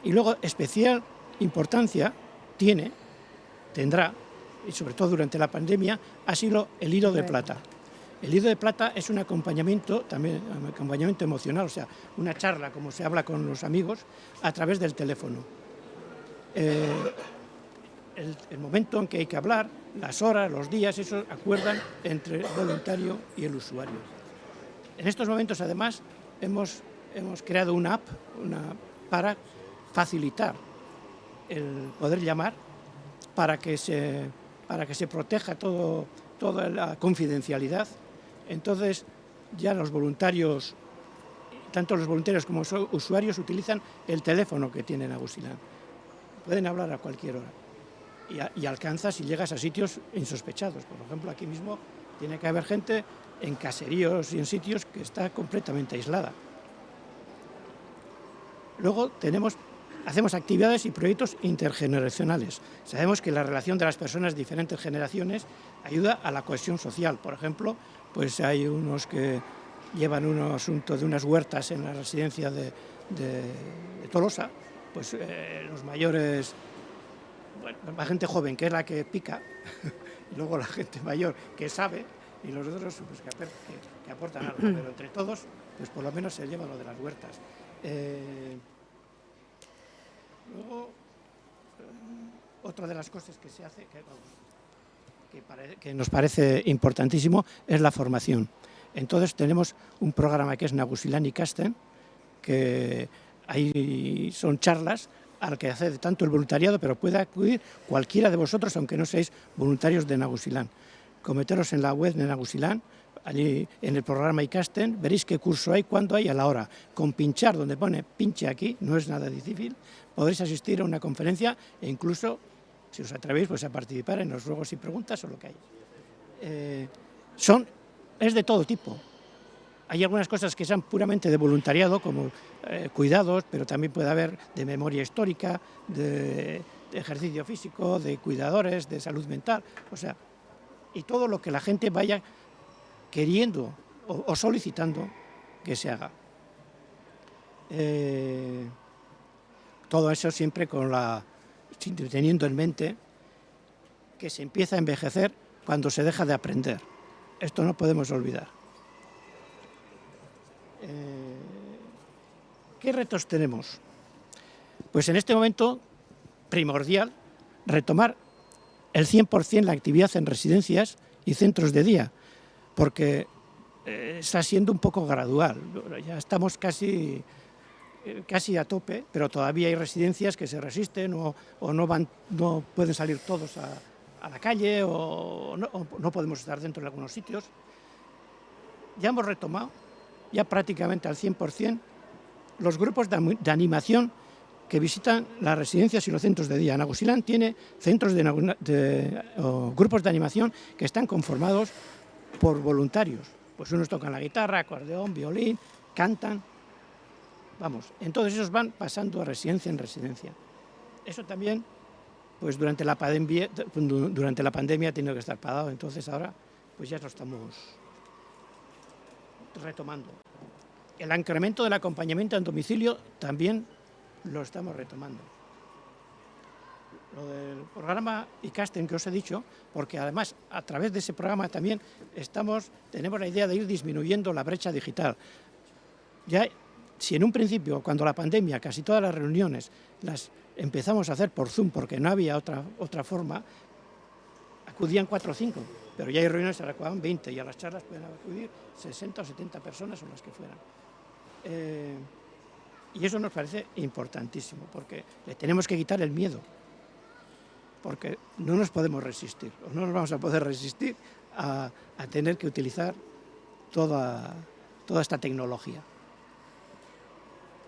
y luego especial importancia tiene, tendrá, y sobre todo durante la pandemia, ha sido el hilo de plata. El hilo de plata es un acompañamiento, también un acompañamiento emocional, o sea, una charla, como se habla con los amigos, a través del teléfono. Eh, el, el, momento en que hay que hablar, las horas, los días, eso acuerdan entre el voluntario y el usuario. En estos momentos, además, hemos, hemos creado una app una, para facilitar el poder llamar para que se, para que se proteja todo, toda la confidencialidad. Entonces, ya los voluntarios, tanto los voluntarios como los usuarios, utilizan el teléfono que tienen Agustilán. Pueden hablar a cualquier hora. Y alcanzas y llegas a sitios insospechados. Por ejemplo, aquí mismo tiene que haber gente en caseríos y en sitios que está completamente aislada. Luego tenemos hacemos actividades y proyectos intergeneracionales. Sabemos que la relación de las personas de diferentes generaciones ayuda a la cohesión social. Por ejemplo, pues hay unos que llevan un asunto de unas huertas en la residencia de, de, de Tolosa, pues eh, los mayores, bueno, la gente joven que es la que pica, y luego la gente mayor que sabe, y los otros pues, que, que, que, aportan algo, pero entre todos, pues por lo menos se lleva lo de las huertas. Eh, Luego, eh, otra de las cosas que se hace, que, nos parece importantísimo, es la formación. Entonces tenemos un programa que es Nagusilani Casten, que ahí son charlas al que hace tanto el voluntariado, pero puede acudir cualquiera de vosotros, aunque no seáis voluntarios de Nagusilán. Cometeros en la web de Nagusilán, allí en el programa iCasten, veréis qué curso hay, cuándo hay, a la hora. Con pinchar, donde pone pinche aquí, no es nada difícil, podréis asistir a una conferencia e incluso, si os atrevéis, pues a participar en los ruegos y preguntas o lo que hay. Eh, son, es de todo tipo. Hay algunas cosas que sean puramente de voluntariado, como eh, cuidados, pero también puede haber de memoria histórica, de, de ejercicio físico, de cuidadores, de salud mental, o sea, y todo lo que la gente vaya queriendo o, solicitando que se haga. Eh, todo eso siempre con la, teniendo en mente que se empieza a envejecer cuando se deja de aprender. Esto no podemos olvidar. Eh, ¿Qué retos tenemos? Pues en este momento, primordial, retomar el 100% la actividad en residencias y centros de día, porque eh, está siendo un poco gradual. Ya estamos casi, eh, casi a tope, pero todavía hay residencias que se resisten o, no, pueden salir todos a, la calle o no, podemos estar dentro de algunos sitios. Ya hemos retomado, ya prácticamente al 100%, los grupos de, animación que visitan las residencias y los centros de día. Nagusilán tiene centros de, grupos de animación que están conformados por voluntarios. Pues unos tocan la guitarra, acordeón, violín, cantan. Vamos, entonces esos van pasando de residencia en residencia. Eso también, pues durante la pandemia, durante la pandemia ha tenido que estar parado, entonces ahora pues ya lo estamos retomando. El incremento del acompañamiento en domicilio también lo estamos retomando. Lo del programa ICASTEN que os he dicho, porque además a través de ese programa también estamos, tenemos la idea de ir disminuyendo la brecha digital. Ya, si en un principio, cuando la pandemia, casi todas las reuniones las empezamos a hacer por Zoom porque no había otra, otra forma, acudían cuatro o cinco, pero ya hay reuniones que acudan 20 y a las charlas pueden acudir 60 o 70 personas o las que fueran. Eh, y eso nos parece importantísimo, porque le tenemos que quitar el miedo, porque no nos podemos resistir, o no nos vamos a poder resistir a, tener que utilizar toda, toda esta tecnología.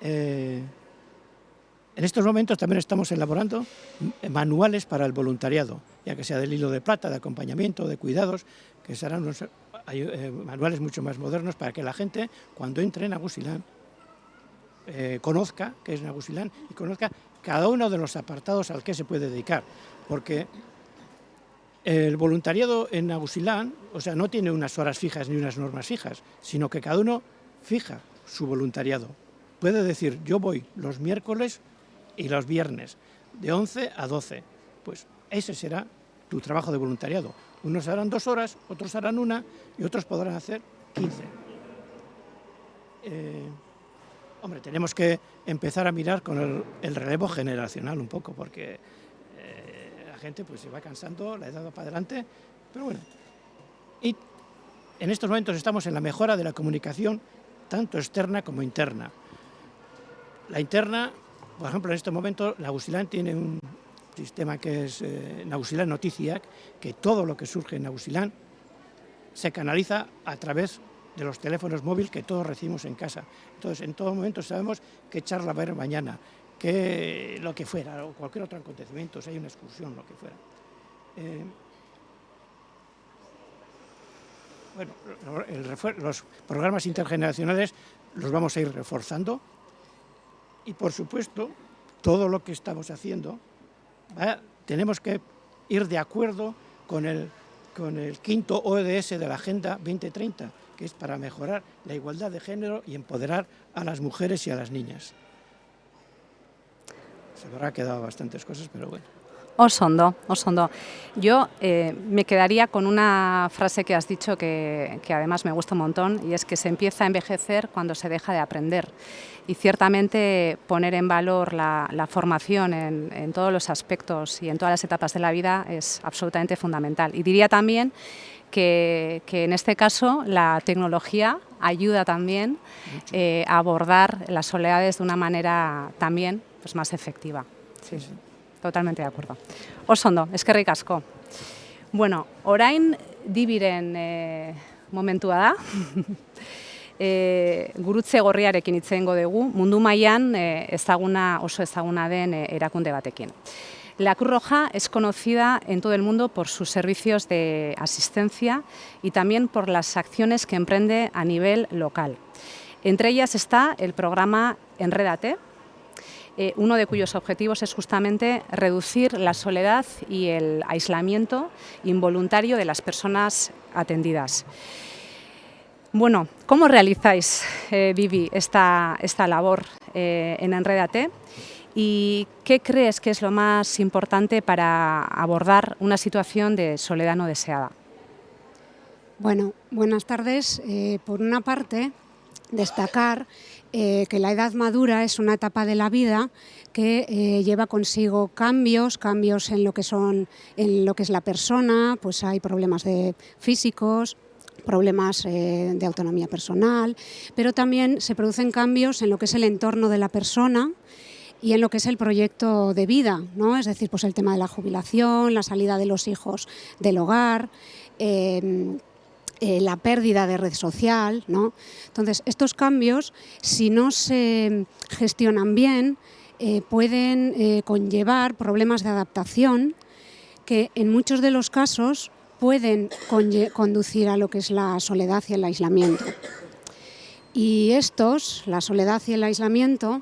Eh, en estos momentos también estamos elaborando manuales para el voluntariado, ya que sea del hilo de plata, de acompañamiento, de cuidados, que serán eh, manuales mucho más modernos para que la gente, cuando entre en Agusilán, eh, conozca qué es Nagusilán y conozca cada uno de los apartados al que se puede dedicar. Porque el voluntariado en Nagusilán, o sea, no tiene unas horas fijas ni unas normas fijas, sino que cada uno fija su voluntariado. Puede decir, yo voy los miércoles y los viernes, de 11 a 12. Pues ese será tu trabajo de voluntariado. Unos harán dos horas, otros harán una y otros podrán hacer 15. Hombre, tenemos que empezar a mirar con el, relevo generacional un poco, porque eh, gente pues, se va cansando, la edad va para adelante, pero bueno. Y en estos momentos estamos en la mejora de la comunicación, tanto externa como interna. La interna, por ejemplo, en este momento, la tiene un sistema que es eh, Nausilán Noticiac, que todo lo que surge en Nausilán se canaliza a través de los teléfonos móviles que todos recibimos en casa. Entonces, en todo momento sabemos qué charla va a haber mañana, que lo que fuera, o cualquier otro acontecimiento, si hay una excursión, lo que fuera. Eh, bueno, los programas intergeneracionales los vamos a ir reforzando y, por supuesto, todo lo que estamos haciendo, tenemos que ir de acuerdo con el, con el quinto ODS de la Agenda 2030, que es para mejorar la igualdad de género y empoderar a las mujeres y a las niñas. Se me habrá quedado bastantes cosas, pero bueno. Osondo, osondo. Yo eh, me quedaría con una frase que has dicho que, además me gusta un montón y es que se empieza a envejecer cuando se deja de aprender. Y ciertamente poner en valor la, formación en, en, todos los aspectos y en todas las etapas de la vida es absolutamente fundamental. Y diría también que, en este caso la tecnología ayuda también eh, a abordar las soledades de una manera también pues, más efectiva. Sí, totalmente de acuerdo. Osondo, es que ricasco. Bueno, orain dibiren eh, momentua da. e, gurutze gorriarekin itzeengo dugu, mundu mailan e, ezaguna oso ezaguna den e, erakunde batekin. La Cruz Roja es conocida en todo el mundo por sus servicios de asistencia y también por las acciones que emprende a nivel local. Entre ellas está el programa Enredate, eh, uno de cuyos objetivos es justamente reducir la soledad y el aislamiento involuntario de las personas atendidas. Bueno, ¿cómo realizáis, eh, Vivi, esta, esta labor eh, en Enredate? ¿Y qué crees que es lo más importante para abordar una situación de soledad no deseada? Bueno, buenas tardes. Eh, por una parte, destacar eh, que la edad madura es una etapa de la vida que eh, lleva consigo cambios, cambios en lo que son, en lo que es la persona, pues hay problemas de físicos, problemas eh, de autonomía personal, pero también se producen cambios en lo que es el entorno de la persona y en lo que es el proyecto de vida, ¿no? es decir, pues el tema de la jubilación, la salida de los hijos del hogar, eh, la pérdida de red social. ¿no? Entonces, estos cambios, si no se gestionan bien, pueden conllevar problemas de adaptación que en muchos de los casos pueden conducir a lo que es la soledad y el aislamiento. Y estos, la soledad y el aislamiento,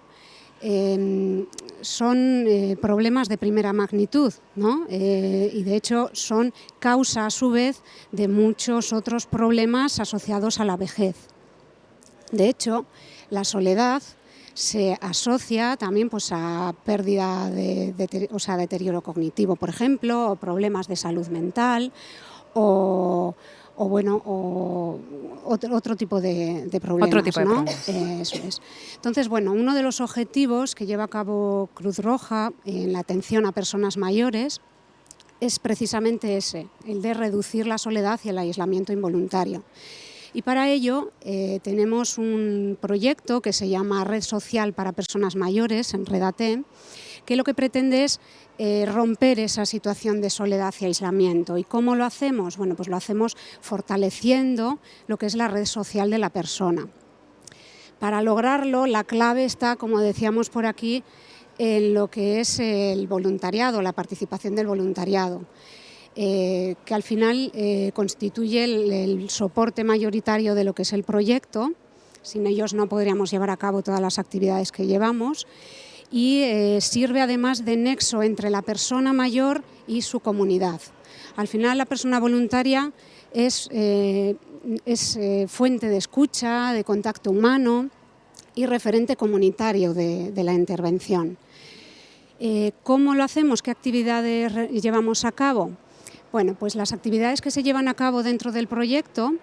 em, son eh, problemas de primera magnitud ¿no? Eh, y de hecho son causa a su vez de muchos otros problemas asociados a la vejez. De hecho, la soledad se asocia también pues, a pérdida de, o sea, deterioro cognitivo, por ejemplo, o problemas de salud mental, o, bueno, o otro, tipo de, problemas. Otro tipo de ¿no? Eso es. Entonces, bueno, uno de los objetivos que lleva a cabo Cruz Roja en la atención a personas mayores es precisamente ese, el de reducir la soledad y el aislamiento involuntario. Y para ello eh, tenemos un proyecto que se llama Red Social para Personas Mayores, en Redate, que lo que pretende es eh, romper esa situación de soledad y aislamiento. ¿Y cómo lo hacemos? Bueno, pues lo hacemos fortaleciendo lo que es la red social de la persona. Para lograrlo, la clave está, como decíamos por aquí, en lo que es el voluntariado, la participación del voluntariado. Eh, que al final eh, constituye el, soporte mayoritario de lo que es el proyecto. Sin ellos no podríamos llevar a cabo todas las actividades que llevamos y eh, sirve además de nexo entre la persona mayor y su comunidad. Al final la persona voluntaria es, es fuente de escucha, de contacto humano y referente comunitario de la intervención. ¿Cómo lo hacemos? ¿Qué actividades llevamos a cabo? Bueno, pues las actividades que se llevan a cabo dentro del proyecto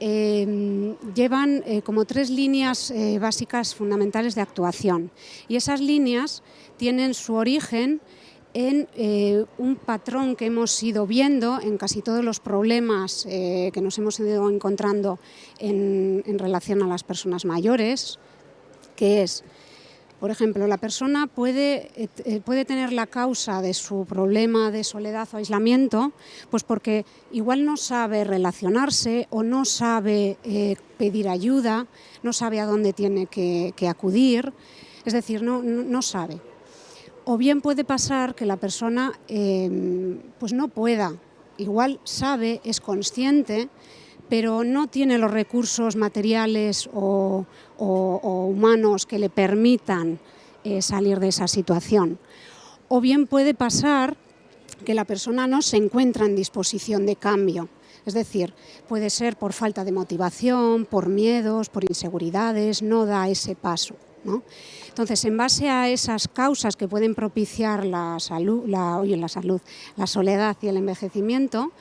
em, llevan eh, como tres líneas eh, básicas fundamentales de actuación. Y esas líneas tienen su origen en eh, un patrón que hemos ido viendo en casi todos los problemas que nos hemos ido encontrando en relación a las personas mayores, que es por ejemplo, la persona puede, eh, eh, puede, tener la causa de su problema de soledad o aislamiento, pues porque igual no sabe relacionarse o no sabe eh, pedir ayuda, no sabe a dónde tiene que, acudir, es decir, no, no, sabe. O bien puede pasar que la persona pues no pueda, igual sabe, es consciente, pero no tiene los recursos materiales o, humanos que le permitan eh, salir de esa situación. O bien puede pasar que la persona no se encuentra en disposición de cambio, es decir, puede ser por falta de motivación, por miedos, por inseguridades, no da ese paso. Entonces, en base a esas causas que pueden propiciar la salud, la salud, la soledad y el envejecimiento,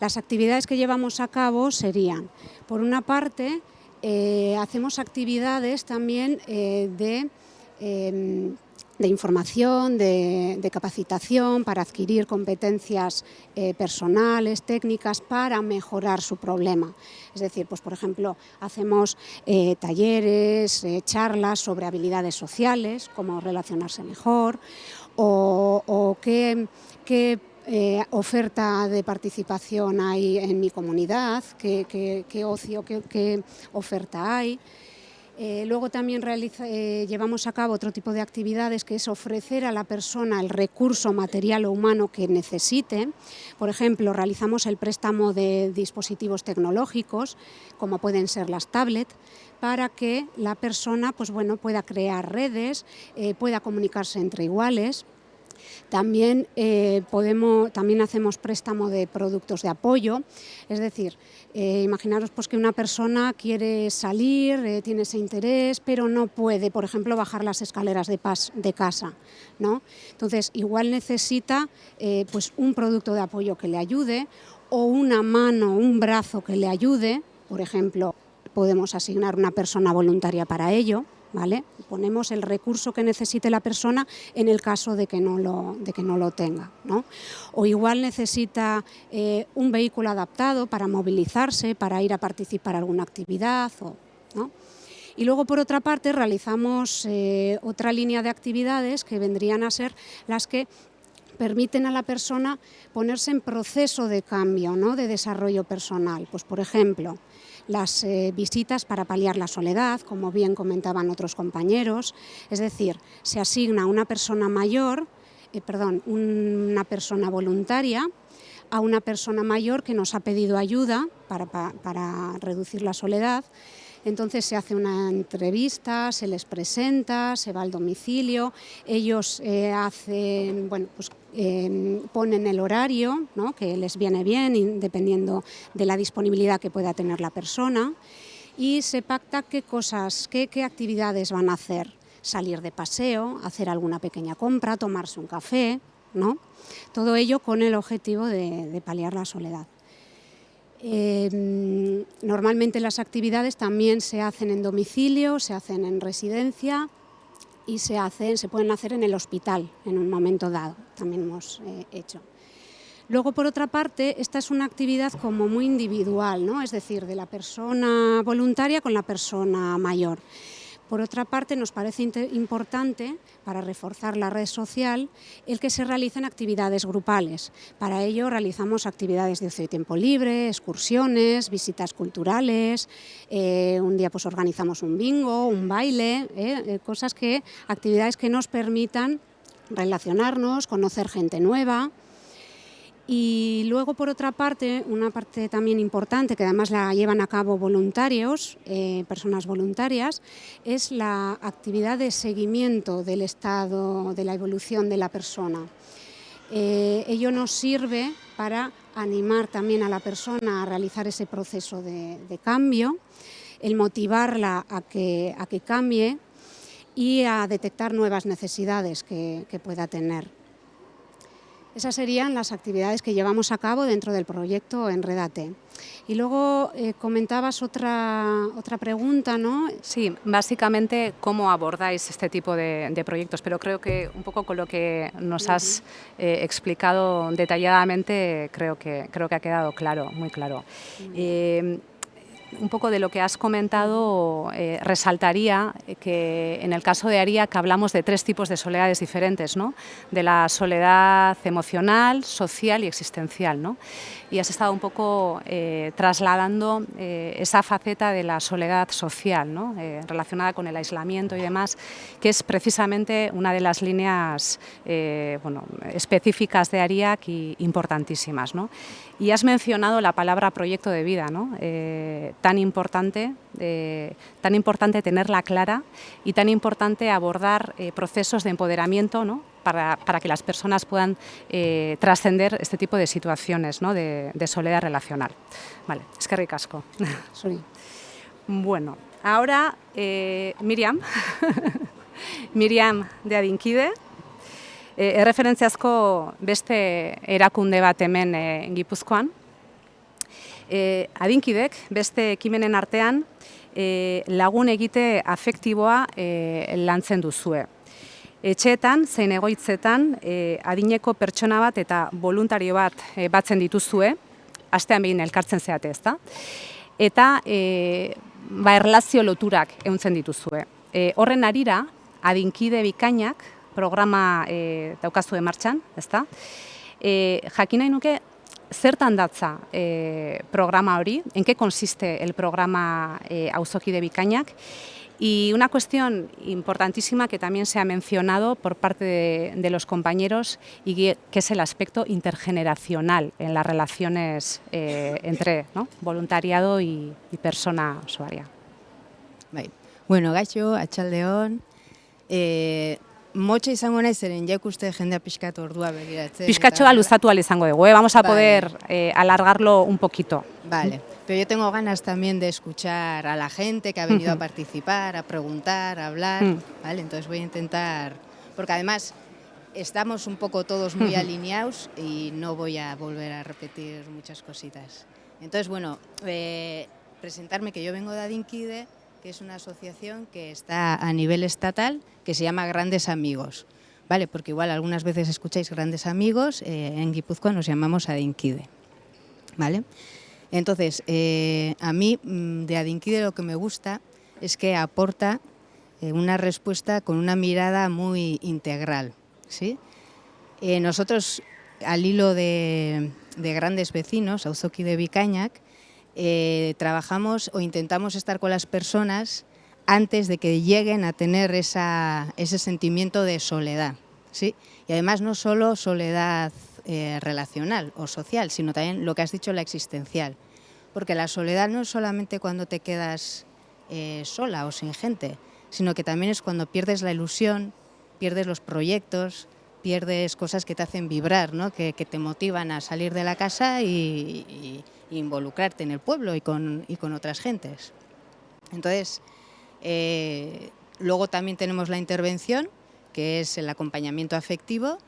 las actividades que llevamos a cabo serían, por una parte, eh, hacemos actividades también eh, de, em, de, información, de, capacitación para adquirir competencias eh, personales, técnicas para mejorar su problema. Es decir, pues por ejemplo, hacemos talleres, charlas sobre habilidades sociales, cómo relacionarse mejor, o, qué eh, oferta de participación hay en mi comunidad, qué, ocio, qué, oferta hay. Eh, luego también eh, llevamos a cabo otro tipo de actividades que es ofrecer a la persona el recurso material o humano que necesite. Por ejemplo, realizamos el préstamo de dispositivos tecnológicos, como pueden ser las tablets, para que la persona pues, bueno, pueda crear redes, pueda comunicarse entre iguales. También, eh, podemos, también hacemos préstamo de productos de apoyo, es decir, eh, imaginaros pues, que una persona quiere salir, eh, tiene ese interés, pero no puede, por ejemplo, bajar las escaleras de, de casa. ¿no? Entonces, igual necesita pues, un producto de apoyo que le ayude o una mano, un brazo que le ayude, por ejemplo, podemos asignar una persona voluntaria para ello, ¿vale? Ponemos el recurso que necesite la persona en el caso de que no lo, de que no lo tenga, ¿no? O igual necesita eh, un vehículo adaptado para movilizarse, para ir a participar en alguna actividad, ¿no? Y luego, por otra parte, realizamos eh, otra línea de actividades que vendrían a ser las que permiten a la persona ponerse en proceso de cambio, ¿no? de desarrollo personal. Pues, por ejemplo, las eh, visitas para paliar la soledad, como bien comentaban otros compañeros, es decir, se asigna una persona mayor, eh, perdón, una persona voluntaria a una persona mayor que nos ha pedido ayuda para, para, para reducir la soledad. Entonces se hace una entrevista, se les presenta, se va al domicilio, ellos eh, hacen, bueno, pues, eh, ponen el horario, ¿no? que les viene bien, dependiendo de la disponibilidad que pueda tener la persona, y se pacta qué cosas, qué, qué actividades van a hacer. Salir de paseo, hacer alguna pequeña compra, tomarse un café, ¿no? Todo ello con el objetivo de, de paliar la soledad. Eh, normalmente las actividades también se hacen en domicilio, se hacen en residencia y se, hacen, se pueden hacer en el hospital en un momento dado, también hemos eh, hecho. Luego, por otra parte, esta es una actividad como muy individual, ¿no? es decir, de la persona voluntaria con la persona mayor. Por otra parte, nos parece importante, para reforzar la red social, el que se realicen actividades grupales. Para ello realizamos actividades de ocio y tiempo libre, excursiones, visitas culturales, eh, un día pues organizamos un bingo, un baile, eh, eh, cosas que, actividades que nos permitan relacionarnos, conocer gente nueva, y luego, por otra parte, una parte también importante, que además la llevan a cabo voluntarios, eh, personas voluntarias, es la actividad de seguimiento del estado, de la evolución de la persona. Eh, ello nos sirve para animar también a la persona a realizar ese proceso de, cambio, el motivarla a que, a que cambie y a detectar nuevas necesidades que pueda tener. Esas serían las actividades que llevamos a cabo dentro del proyecto Enredate. Y luego eh, comentabas otra, otra pregunta, ¿no? Sí, básicamente cómo abordáis este tipo de, de, proyectos, pero creo que un poco con lo que nos has eh, explicado detalladamente, creo que, creo que ha quedado claro, muy claro. Eh, un poco de lo que has comentado, eh, resaltaría que en el caso de Aria que hablamos de tres tipos de soledades diferentes, ¿no? de la soledad emocional, social y existencial. ¿no? Y has estado un poco eh, trasladando eh, esa faceta de la soledad social, ¿no? Eh, relacionada con el aislamiento y demás, que es precisamente una de las líneas bueno, específicas de ARIAC y importantísimas. ¿no? Y has mencionado la palabra proyecto de vida, ¿no? tan, importante, tan importante tenerla clara y tan importante abordar procesos de empoderamiento ¿no? Para, para, que las personas puedan eh, trascender este tipo de situaciones ¿no? de, de, soledad relacional. Vale, es que ricasco. Soy. Bueno, ahora eh, Miriam, Miriam de Adinkide, e, erreferentziazko beste erakunde bat hemen e, Gipuzkoan. E, adinkidek beste ekimenen artean e, lagun egite afektiboa e, lantzen duzue. Etxeetan, zein egoitzetan, e, adineko pertsona bat eta voluntario bat e, batzen dituzue, astean behin elkartzen zeate ez da, eta e, ba, erlazio loturak euntzen dituzue. E, horren arira, adinkide bikainak, programa e, daukazu martxan, ezta? E, jakin nahi nuke, zertan datza e, programa hori, en qué consiste el programa e, Auzokide Bikainak, Y una cuestión importantísima que también se ha mencionado por parte de, los compañeros y que, es el aspecto intergeneracional en las relaciones eh, entre voluntariado y, persona usuaria. Bueno, gaixo, atxaldeon, eh, Motxa izango nahi zeren jaik uste jendea pixkatu ordua begiratzen. Pixkatxoa luzatu izango dugu, eh? vamos a vale. poder eh, alargarlo un poquito. Vale, pero yo tengo ganas también de escuchar a la gente que ha venido a participar, a preguntar, a hablar, mm. ¿vale? Entonces voy a intentar, porque además estamos un poco todos muy alineados y no voy a volver a repetir muchas cositas. Entonces, bueno, eh, presentarme que yo vengo de Adinquide, es una asociación que está a nivel estatal, que se llama Grandes Amigos. ¿Vale? Porque igual algunas veces escucháis Grandes Amigos, eh, en Guipúzcoa nos llamamos Adinquide. ¿Vale? Entonces, eh, a mí mm, de Adinquide lo que me gusta es que aporta eh, una respuesta con una mirada muy integral. ¿sí? nosotros, al hilo de, de grandes vecinos, Auzoki de Vicañac, eh, trabajamos o intentamos estar con las personas antes de que lleguen a tener ese sentimiento de soledad. ¿sí? Y además no solo soledad eh, relacional o social, sino también lo que has dicho, la existencial. Porque la soledad no es solamente cuando te quedas eh, sola o sin gente, sino que también es cuando pierdes la ilusión, pierdes los proyectos, pierdes cosas que te hacen vibrar, ¿no? que, te motivan a salir de la casa y involucrarte en el pueblo y con, y con otras gentes. Entonces, eh, luego también tenemos la intervención, que es el acompañamiento afectivo,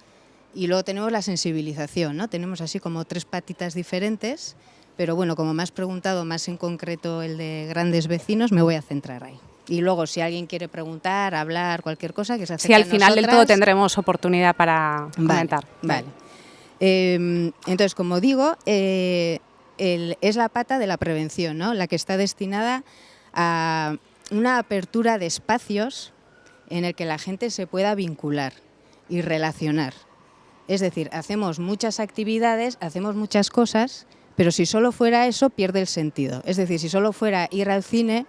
y luego tenemos la sensibilización, ¿no? Tenemos así como tres patitas diferentes, pero bueno, como me has preguntado más en concreto el de grandes vecinos, me voy a centrar ahí. Y luego, si alguien quiere preguntar, hablar, cualquier cosa, que se acerque Sí, al final del todo tendremos oportunidad para comentar. Vale. Em, entonces, como digo, eh, es la pata de la prevención, ¿no? la que está destinada a una apertura de espacios en el que la gente se pueda vincular y relacionar. Es decir, hacemos muchas actividades, hacemos muchas cosas, pero si solo fuera eso, pierde el sentido. Es decir, si solo fuera ir al cine,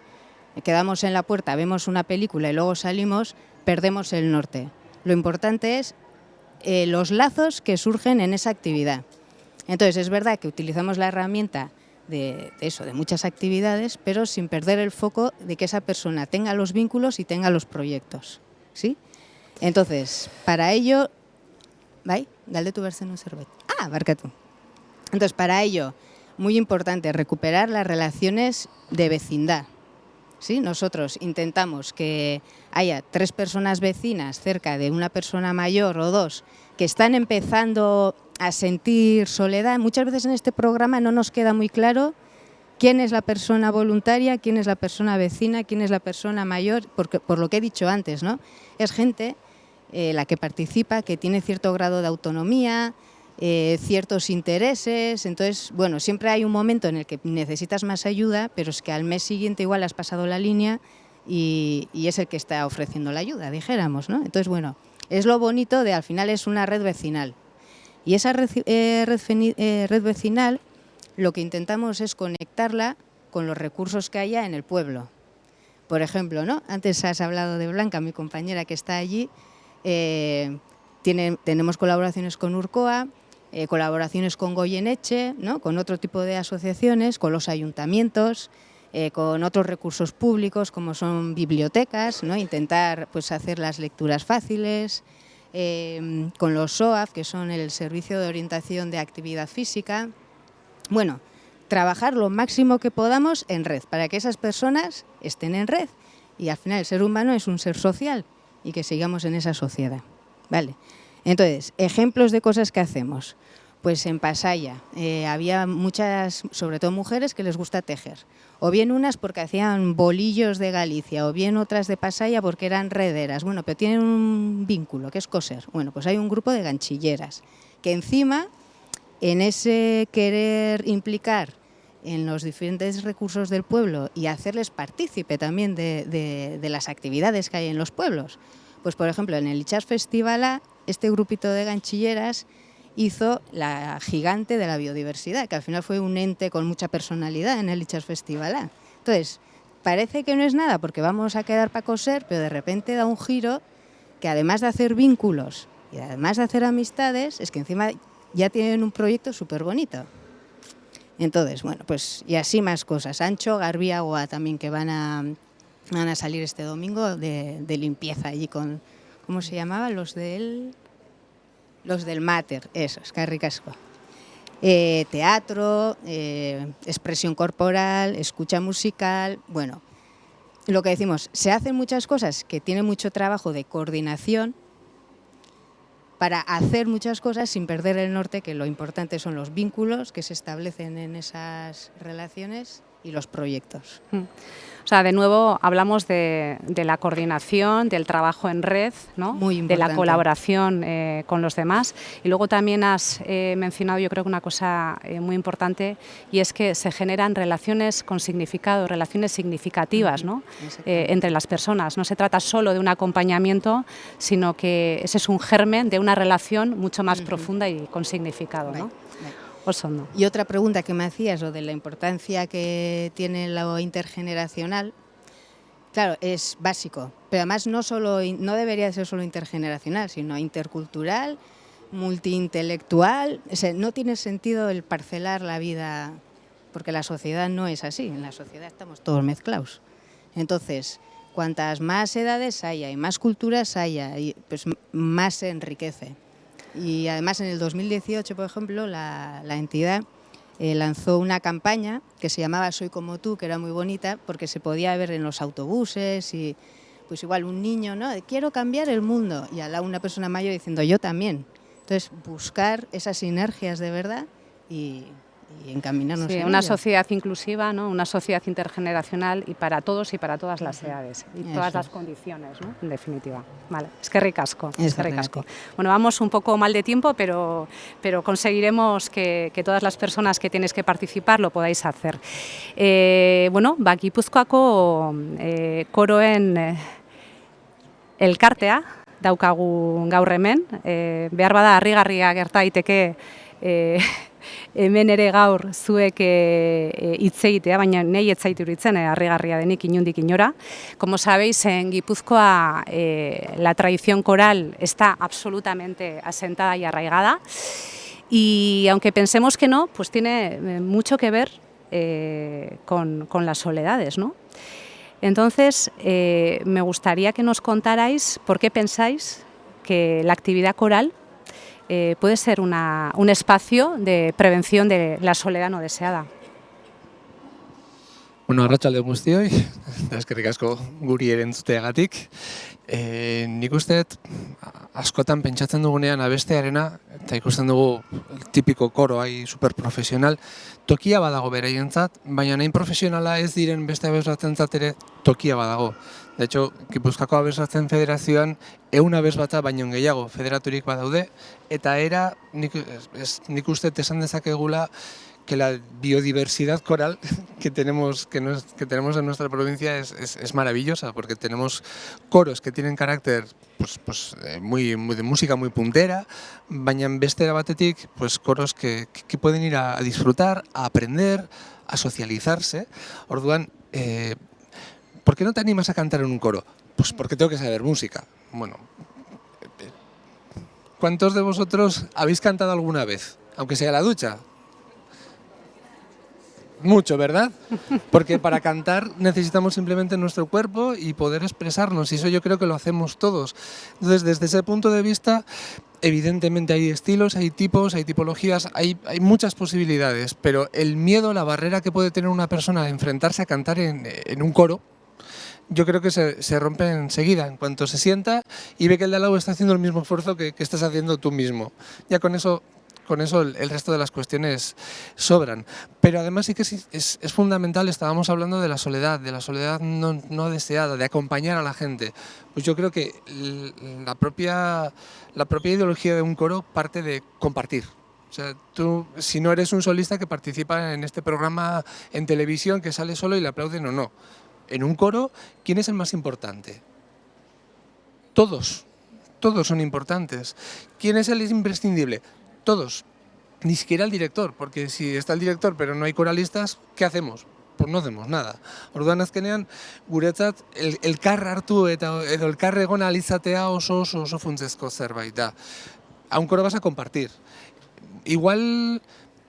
quedamos en la puerta, vemos una película y luego salimos, perdemos el norte. Lo importante es eh, los lazos que surgen en esa actividad. Entonces, es verdad que utilizamos la herramienta de, eso, de muchas actividades, pero sin perder el foco de que esa persona tenga los vínculos y tenga los proyectos. ¿sí? Entonces, para ello... ¿Vai? Dale tu verse en un servet. Ah, barca tú. Entonces, para ello, muy importante, recuperar las relaciones de vecindad. ¿Sí? Nosotros intentamos que haya tres personas vecinas cerca de una persona mayor o dos que están empezando a sentir soledad. Muchas veces en este programa no nos queda muy claro quién es la persona voluntaria, quién es la persona vecina, quién es la persona mayor, porque, por lo que he dicho antes, ¿no? Es gente eh, la que participa, que tiene cierto grado de autonomía, eh, ciertos intereses, entonces, bueno, siempre hay un momento en el que necesitas más ayuda, pero es que al mes siguiente igual has pasado la línea y, y es el que está ofreciendo la ayuda, dijéramos, ¿no? Entonces, bueno, es lo bonito de al final es una red vecinal. Y esa eh, eh, red, vecinal lo que intentamos es conectarla con los recursos que haya en el pueblo. Por ejemplo, ¿no? antes has hablado de Blanca, mi compañera que está allí, eh, tenemos colaboraciones con Urcoa, colaboraciones con Goyeneche, ¿no? con otro tipo de asociaciones, con los ayuntamientos, con otros recursos públicos como son bibliotecas, ¿no? intentar pues, hacer las lecturas fáciles, Em, con los SOAF, que son el Servicio de Orientación de Actividad Física. Bueno, trabajar lo máximo que podamos en red, para que esas personas estén en red. Y al final el ser humano es un ser social y que sigamos en esa sociedad. Vale. Entonces, ejemplos de cosas que hacemos. Pues en Pasaya eh, había muchas, sobre todo mujeres, que les gusta tejer o bien unas porque hacían bolillos de Galicia, o bien otras de Pasaya porque eran rederas. Bueno, pero tienen un vínculo, que es coser. Bueno, pues hay un grupo de ganchilleras, que encima, en ese querer implicar en los diferentes recursos del pueblo y hacerles partícipe también de, las actividades que hay en los pueblos, pues por ejemplo en el Ichas Festival, este grupito de ganchilleras hizo la gigante de la biodiversidad, que al final fue un ente con mucha personalidad en el Lichas Festival. Entonces, parece que no es nada porque vamos a quedar para coser, pero de repente da un giro que además de hacer vínculos y además de hacer amistades, es que encima ya tienen un proyecto súper bonito. Entonces, bueno, pues y así más cosas. Ancho, Garbia, Agua también que van a, van a salir este domingo de, de limpieza allí con, ¿cómo se llamaba? Los del... Los del Mater, eso, es ricasco. Eh, teatro, eh, expresión corporal, escucha musical, bueno, lo que decimos, se hacen muchas cosas que tienen mucho trabajo de coordinación para hacer muchas cosas sin perder el norte, que lo importante son los vínculos que se establecen en esas relaciones y los proyectos. Mm. O sea, de nuevo hablamos de, la coordinación, del trabajo en red, ¿no? de la colaboración eh, con los demás. Y luego también has eh, mencionado, yo creo que una cosa eh, muy importante, y es que se generan relaciones con significado, relaciones significativas ¿no? entre las personas. No se trata solo de un acompañamiento, sino que ese es un germen de una relación mucho más profunda y con significado. ¿no? Y otra pregunta que me hacías, o de la importancia que tiene lo intergeneracional, claro, es básico, pero además no, solo, no debería ser solo intergeneracional, sino intercultural, multiintelectual, no tiene sentido el parcelar la vida, porque la sociedad no es así, en la sociedad estamos todos mezclados. Entonces, cuantas más edades haya y más culturas haya, pues más se enriquece. Y además en el 2018, por ejemplo, la, entidad eh, lanzó una campaña que se llamaba Soy como tú, que era muy bonita, porque se podía ver en los autobuses y pues igual un niño, ¿no? Quiero cambiar el mundo y a la una persona mayor diciendo yo también. Entonces buscar esas sinergias de verdad y, y encaminarnos sí, una sociedad inclusiva, ¿no? una sociedad intergeneracional y para todos y para todas las edades y todas las condiciones, ¿no? en definitiva. Vale, es que ricasco, es que ricasco. Bueno, vamos un poco mal de tiempo, pero, pero conseguiremos que, que todas las personas que tienes que participar lo podáis hacer. Eh, bueno, bakipuzkoako eh, koroen eh, elkartea daukagu gaur hemen, eh, behar bada harrigarria gerta daiteke hemen ere gaur zuek eh, eh, hitz egitea, baina nahi ez zaitu eh, harrigarria denik inundik inora. Como sabéis, en Guipúzcoa la tradición coral está absolutamente asentada y arraigada y aunque pensemos que no, pues tiene mucho que ver con, con, las soledades, ¿no? Entonces, me gustaría que nos contarais por qué pensáis que la actividad coral eh, puede ser una, un espacio de prevención de la soledad no deseada. Bueno, arratsalde guztioi, eskerrik asko guri erentzuteagatik. E, nik uste askotan pentsatzen dugunean abestearena, eta ikusten dugu tipiko koro hai superprofesional, tokia badago beraientzat, baina nahin profesionala ez diren beste abeslatzen ere tokia badago. De hecho, Gipuzkako abeslatzen federazioan eun abes bata baino gehiago federaturik badaude, eta era nik, ez, nik uste esan dezakegula que la biodiversidad coral que tenemos, que, nos, que tenemos en nuestra provincia es, es, es, maravillosa, porque tenemos coros que tienen carácter pues, pues, eh, muy, muy, de música muy puntera, baina beste batetik pues, coros que, que pueden ir a, a disfrutar, a aprender, a socializarse. Orduan, eh, ¿Por qué no te animas a cantar en un coro? Pues porque tengo que saber música. Bueno, ¿cuántos de vosotros habéis cantado alguna vez? Aunque sea la ducha. Mucho, ¿verdad? Porque para cantar necesitamos simplemente nuestro cuerpo y poder expresarnos, y eso yo creo que lo hacemos todos. Entonces, desde ese punto de vista, evidentemente hay estilos, hay tipos, hay tipologías, hay, hay muchas posibilidades, pero el miedo, la barrera que puede tener una persona a enfrentarse a cantar en, en un coro, yo creo que se, se, rompe enseguida, en cuanto se sienta y ve que el de al lado está haciendo el mismo esfuerzo que, que estás haciendo tú mismo. Ya con eso con eso el, resto de las cuestiones sobran. Pero además sí que es, es, es fundamental, estábamos hablando de la soledad, de la soledad no, no, deseada, de acompañar a la gente. Pues yo creo que la propia, la propia ideología de un coro parte de compartir. O sea, tú, si no eres un solista que participa en este programa en televisión, que sale solo y le aplauden o no, en un coro, ¿quién es el más importante? Todos, todos son importantes. ¿Quién es el imprescindible? Todos, ni siquiera el director, porque si está el director pero no hay coralistas, ¿qué hacemos? Pues no hacemos nada. Orduan azkenean, guretzat, el, elkar hartu eta edo elkar egon alizatea oso oso oso funtzezko zerbait da. A un coro vas a compartir. Igual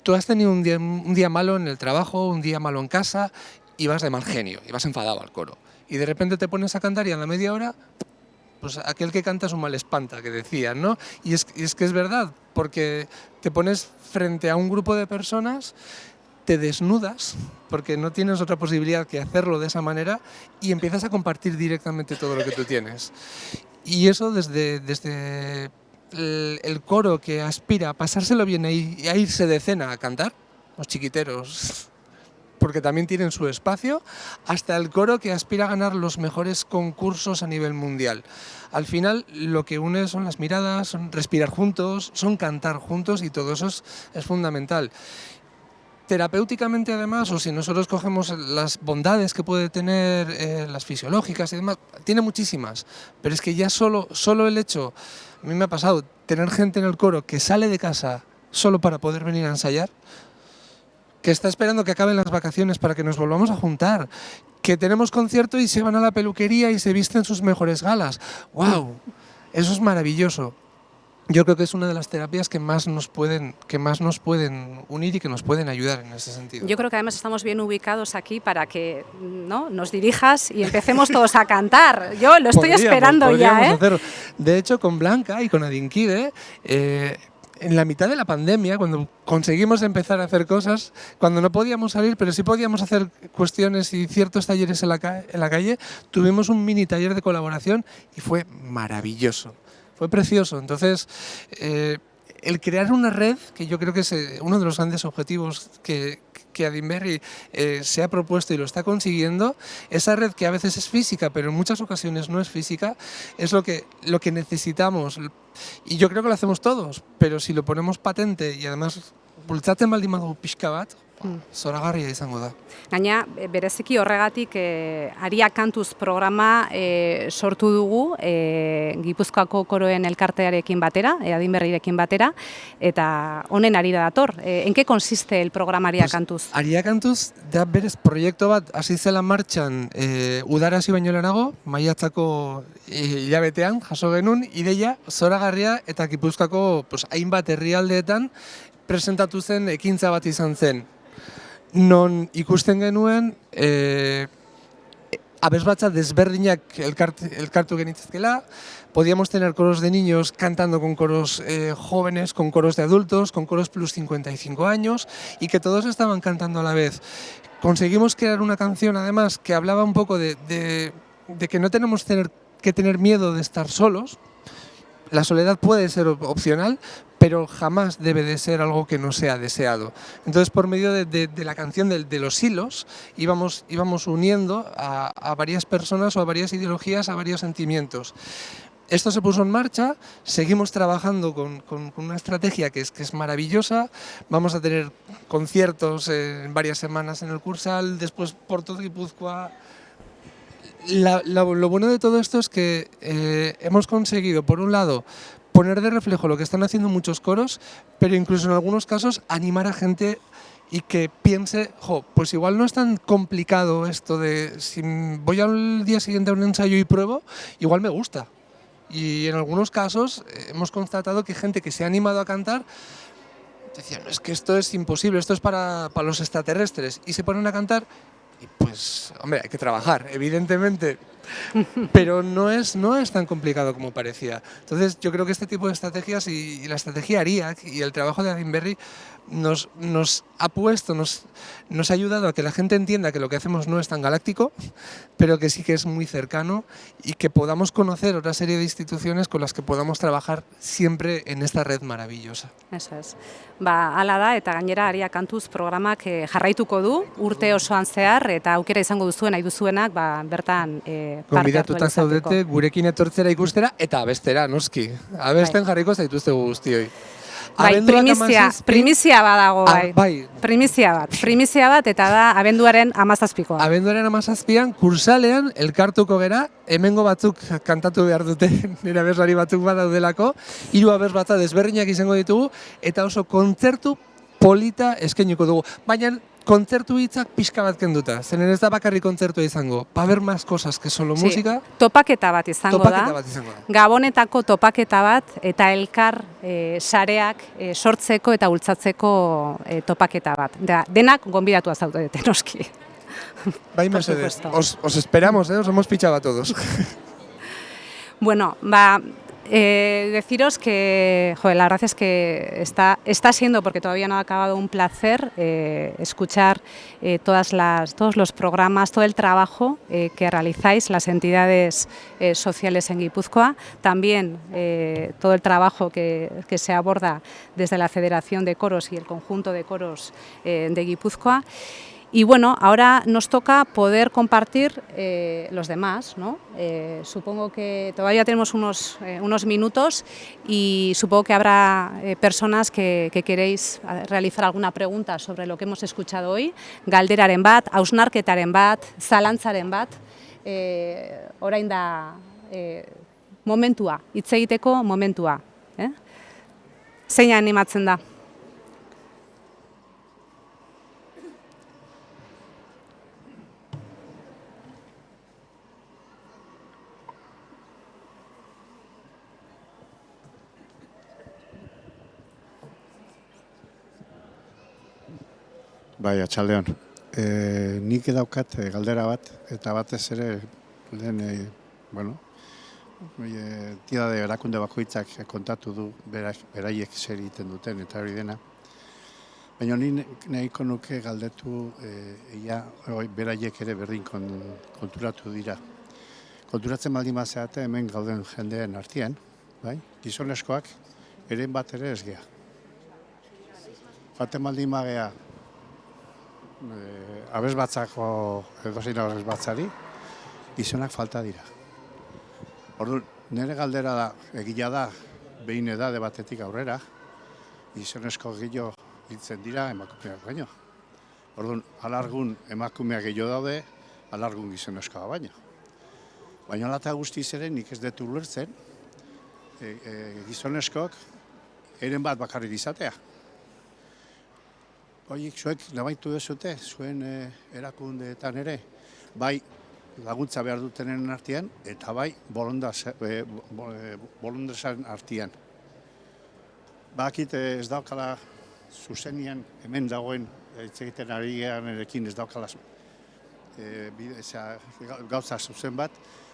tú has tenido un día malo en el trabajo, un día malo en casa, y vas de mal genio, y vas enfadado al coro. Y de repente te pones a cantar y a la media hora, pues aquel que canta es un mal espanta, que decían, ¿no? Y es, que es verdad, porque te pones frente a un grupo de personas te desnudas, porque no tienes otra posibilidad que hacerlo de esa manera, y empiezas a compartir directamente todo lo que tú tienes. Y eso desde, desde el, el coro que aspira a pasárselo bien y a irse de cena a cantar, los chiquiteros porque también tienen su espacio, hasta el coro que aspira a ganar los mejores concursos a nivel mundial. Al final lo que une son las miradas, son respirar juntos, son cantar juntos y todo eso es, fundamental terapéuticamente además, o si nosotros cogemos las bondades que puede tener, eh, las fisiológicas y demás, tiene muchísimas, pero es que ya solo, solo el hecho, a mí me ha pasado, tener gente en el coro que sale de casa solo para poder venir a ensayar, que está esperando que acaben las vacaciones para que nos volvamos a juntar, que tenemos concierto y se van a la peluquería y se visten sus mejores galas. ¡Wow! Eso es maravilloso yo creo que es una de las terapias que más nos pueden que más nos pueden unir y que nos pueden ayudar en ese sentido. Yo creo que además estamos bien ubicados aquí para que ¿no? nos dirijas y empecemos todos a cantar. Yo lo estoy esperando ya. ¿eh? De hecho, con Blanca y con Adinkide, eh, en la mitad de la pandemia, cuando conseguimos empezar a hacer cosas, cuando no podíamos salir, pero sí podíamos hacer cuestiones y ciertos talleres en la, calle, tuvimos un mini taller de colaboración y fue maravilloso fue precioso. Entonces, eh, el crear una red, que yo creo que es eh, uno de los grandes objetivos que, que Adinberry eh, se ha propuesto y lo está consiguiendo, esa red que a veces es física, pero en muchas ocasiones no es física, es lo que, lo que necesitamos. Y yo creo que lo hacemos todos, pero si lo ponemos patente y además baldin badu zoragarria izango da. Gaina, bereziki horregatik e, Aria Kantuz programa e, sortu dugu e, Gipuzkoako koroen elkartearekin batera, e, adinberrirekin batera, eta honen ari da dator. E, en consiste el programa Aria pues, Kantuz? Aria Kantuz da berez proiektu bat hasi zela martxan e, udarazi baino lehenago, maiatzako hilabetean jaso genuen, ideia zoragarria eta Gipuzkoako pues, hainbat herrialdeetan presentatu zen ekintza bat izan zen non ikusten genuen e, abesbatza desberdinak elkart, elkartu genitzezkela, podíamos tener coros de niños cantando con coros eh, jóvenes, con coros de adultos, con coros plus 55 años y que todos estaban cantando a la vez. Conseguimos crear una canción además que hablaba un poco de, de, de que no tenemos tener, que tener miedo de estar solos, la soledad puede ser opcional, pero jamás debe de ser algo que no sea deseado. Entonces, por medio de, la canción de, los hilos, íbamos, uniendo a, varias personas o a varias ideologías, a varios sentimientos. Esto se puso en marcha, seguimos trabajando con, una estrategia que es, maravillosa, vamos a tener conciertos en varias semanas en el Cursal, después por todo Guipúzcoa, lo bueno de todo esto es que eh, hemos conseguido, por un lado, poner de reflejo lo que están haciendo muchos coros, pero incluso en algunos casos animar a gente y que piense, jo, pues igual no es tan complicado esto de si voy al día siguiente a un ensayo y pruebo, igual me gusta. Y en algunos casos eh, hemos constatado que gente que se ha animado a cantar decía, no, es que esto es imposible, esto es para, para los extraterrestres, y se ponen a cantar y pues, hombre, hay que trabajar, evidentemente, pero no es, no es tan complicado como parecía. Entonces yo creo que este tipo de estrategias y, la estrategia ARIAC y el trabajo de Adinberry nos, nos ha puesto, nos, nos ha ayudado a que la gente entienda que lo que hacemos no es tan galáctico, pero que sí que es muy cercano y que podamos conocer otra serie de instituciones con las que podamos trabajar siempre en esta red maravillosa. Eso es. Ba, ala da, eta gainera aria kantuz programak e, jarraituko du, urte osoan zehar, eta aukera izango duzuen nahi duzuenak, ba, bertan e, parte hartu zaudete, gurekin etortzera ikustera, eta abestera, noski. Abesten jarriko zaituzte guztioi. Bai, primizia, primizia badago, ah, bai. bai. Primizia bat, primizia bat, eta da abenduaren amazazpikoa. Abenduaren amazazpian, kursalean, elkartuko gera, hemengo batzuk kantatu behar dute, nire abeslari batzuk badaudelako, hiru abes batza desberdinak izango ditugu, eta oso kontzertu polita eskeniko dugu. Baina kontzertu hitzak pixka bat kenduta, zenen ez da bakarri kontzertua izango, pa ber más cosas que solo sí. música. Topaketa bat izango topaketa da. Bat izango da. Gabonetako topaketa bat eta elkar e, sareak e, sortzeko eta bultzatzeko e, topaketa bat. Da, denak gonbidatu azautu dute, noski. Bai, Mercedes, os, os esperamos, eh? os hemos pichado a todos. bueno, ba, Eh, deciros que, la verdad es que está, está siendo, porque todavía no ha acabado, un placer eh, escuchar eh, todos los programas, todo el trabajo que realizáis las entidades sociales en Guipúzcoa, también todo el trabajo que, se aborda desde la Federación de Coros y el conjunto de coros de Guipúzcoa. Y bueno, ahora nos toca poder compartir eh, los demás, ¿no? Eh, supongo que todavía tenemos unos, eh, unos minutos y supongo que habrá eh, personas que, que queréis eh, realizar alguna pregunta sobre lo que hemos escuchado hoy. Galderaren bat, hausnarketaren bat, zalantzaren bat, eh, orain da eh, momentua, hitz egiteko momentua. Eh? Zein animatzen da? Bai, atxaldeon. E, nik daukat e, galdera bat, eta batez ere, lehen, e, bueno, e, de erakunde bakoitzak kontatu du berak, beraiek zer egiten duten, eta hori dena. Baina ni nahiko nuke galdetu e, ia, oi, beraiek ere berdin kon, konturatu dira. Konturatzen baldin mazeate hemen gauden jendeen artean, bai? gizoneskoak, eren bat ere ez geha. Baten baldin magea, eh, abez batzako edozein abez batzari, gizonak falta dira. Ordu, nire galdera da, egila da, behin edade batetik aurrera, gizonezko gehiago hiltzen dira emakumeak baino. Orduan, alargun emakumeak gehiago daude, alargun gizonezkoa baino. Baina lata guztiz ere nik ez detu ulertzen, e, e, gizonezkoak eren bat bakarrik izatea. Oiek, zuek nabaitu dezute, zuen e, erakundeetan ere, bai laguntza behar dutenen artean, eta bai bolondaz- e, bo- e, artean. Bakit ez daukala zuzenian hemen dagoen hitz egiten ari erekin ez daukala e, bide- osea, gau- gauza zuzen bat,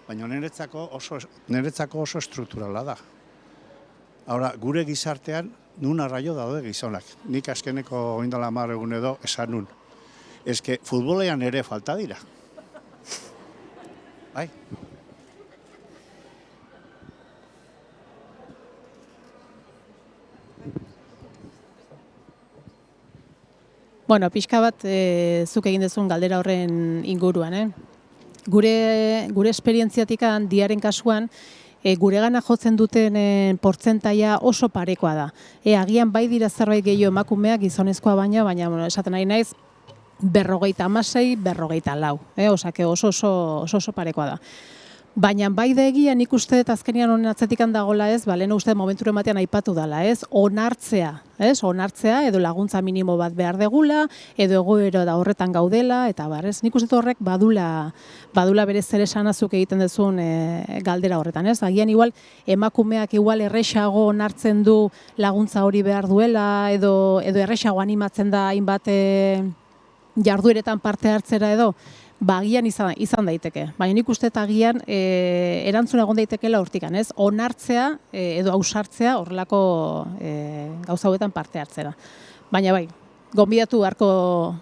baina niretzako oso, niretzako oso strukturala da. Ahora, gure gizartean, nun arraio daude gizonak. Nik azkeneko oindala mar egun edo esan nun. Ez que futbolean ere falta dira. Bai? Bueno, pixka bat e, zuk egin dezun galdera horren inguruan, eh? Gure, gure esperientziatik diaren kasuan, e, gure gana jotzen duten e, portzentaia oso parekoa da. E, agian bai dira zerbait gehiago emakumeak gizonezkoa baina, baina bueno, esaten nahi naiz, berrogeita amasei, berrogeita lau. E, osake oso, oso, oso, oso parekoa da. Baina bai da egia nik uste dut azkenian honen atzetikan dagola ez, ba, lehen uste dut momentu ematean aipatu dela, ez? Onartzea, ez? Onartzea edo laguntza minimo bat behar degula, edo egoero da horretan gaudela, eta bar, ez? Nik uste horrek badula, badula bere zer esanazuk egiten duzun e, galdera horretan, ez? Agian igual emakumeak igual erresago onartzen du laguntza hori behar duela, edo, edo erresago animatzen da hainbat e, jardueretan parte hartzera edo, ba, agian izan, izan daiteke. Baina nik uste eta agian e, erantzun egon daitekeela hortikan, ez? Onartzea e, edo ausartzea horrelako e, gauza hauetan parte hartzera. Baina bai, gonbidatu beharko,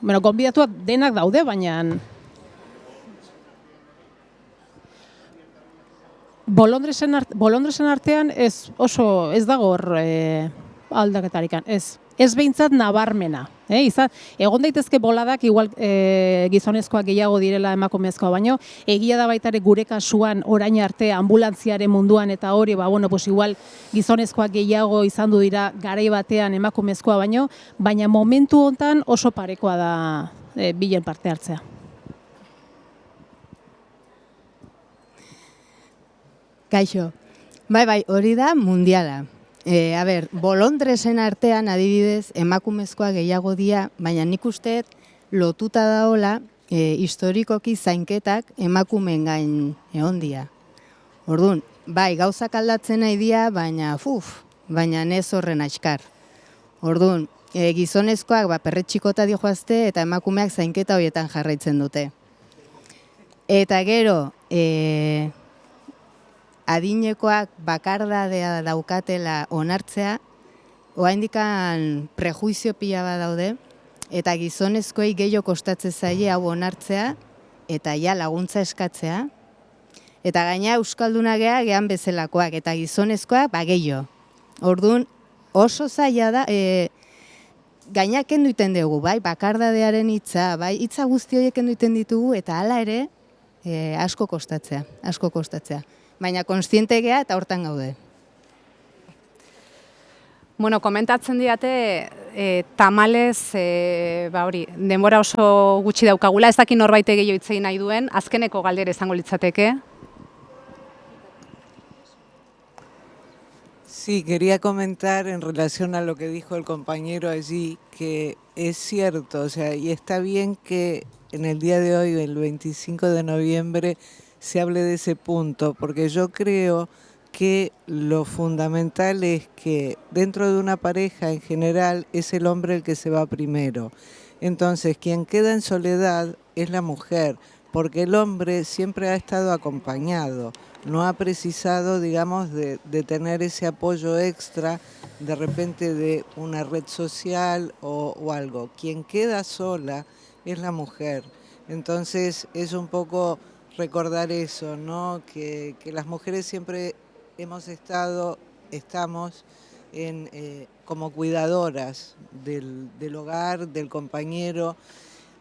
bueno, gonbidatuak denak daude, baina Bolondresen, art, bolondresen artean ez oso ez dago hor e, aldaketarikan, ez. Ez behintzat nabarmena. Eh? Izan, egon daitezke boladak igual e, gizonezkoak gehiago direla emakumezkoa baino, egia da baitare gure kasuan orain arte ambulantziaren munduan eta hori, ba, bueno, pues igual gizonezkoak gehiago izan du dira garai batean emakumezkoa baino, baina momentu hontan oso parekoa da e, bilen parte hartzea. Kaixo. Bai, bai, hori da mundiala. E, a ber, bolondresen artean adibidez emakumezkoa gehiago dia, baina nik uste lotuta daola e, historikoki zainketak emakumen gain egon dia. Orduan, bai, gauzak aldatzen nahi dia, baina fuf, baina ez horren aiskar. Orduan, e, gizonezkoak ba, perretxikota joazte eta emakumeak zainketa horietan jarraitzen dute. Eta gero, e, adinekoak bakardadea daukatela onartzea, oaindikan prejuizio pila bat daude, eta gizonezkoei gehiago kostatzen zaie hau onartzea, eta ja laguntza eskatzea, eta gaina euskalduna gea gehan bezalakoak, eta gizonezkoak ba gehiago. Orduan, oso zaila da, e, gainak kendu dugu, bai, bakardadearen hitza, bai, hitza guzti horiek kendu ditugu, eta hala ere, e, asko kostatzea, asko kostatzea. Baina konstiente gea eta hortan gaude. Bueno, komentatzen diate, e, tamalez, e, ba hori, denbora oso gutxi daukagula, ez dakin norbait gehiago itzei nahi duen, azkeneko galdera izango litzateke. Sí, quería comentar en relación a lo que dijo el compañero allí, que es cierto, o sea, y está bien que en el día de hoy, el 25 de noviembre, se hable de ese punto, porque yo creo que lo fundamental es que dentro de una pareja en general es el hombre el que se va primero. Entonces, quien queda en soledad es la mujer, porque el hombre siempre ha estado acompañado no ha precisado, digamos, de, tener ese apoyo extra de repente de una red social o, algo. Quien queda sola es la mujer. Entonces es un poco recordar eso, ¿no? Que, las mujeres siempre hemos estado, estamos en, eh, como cuidadoras del, hogar, del compañero.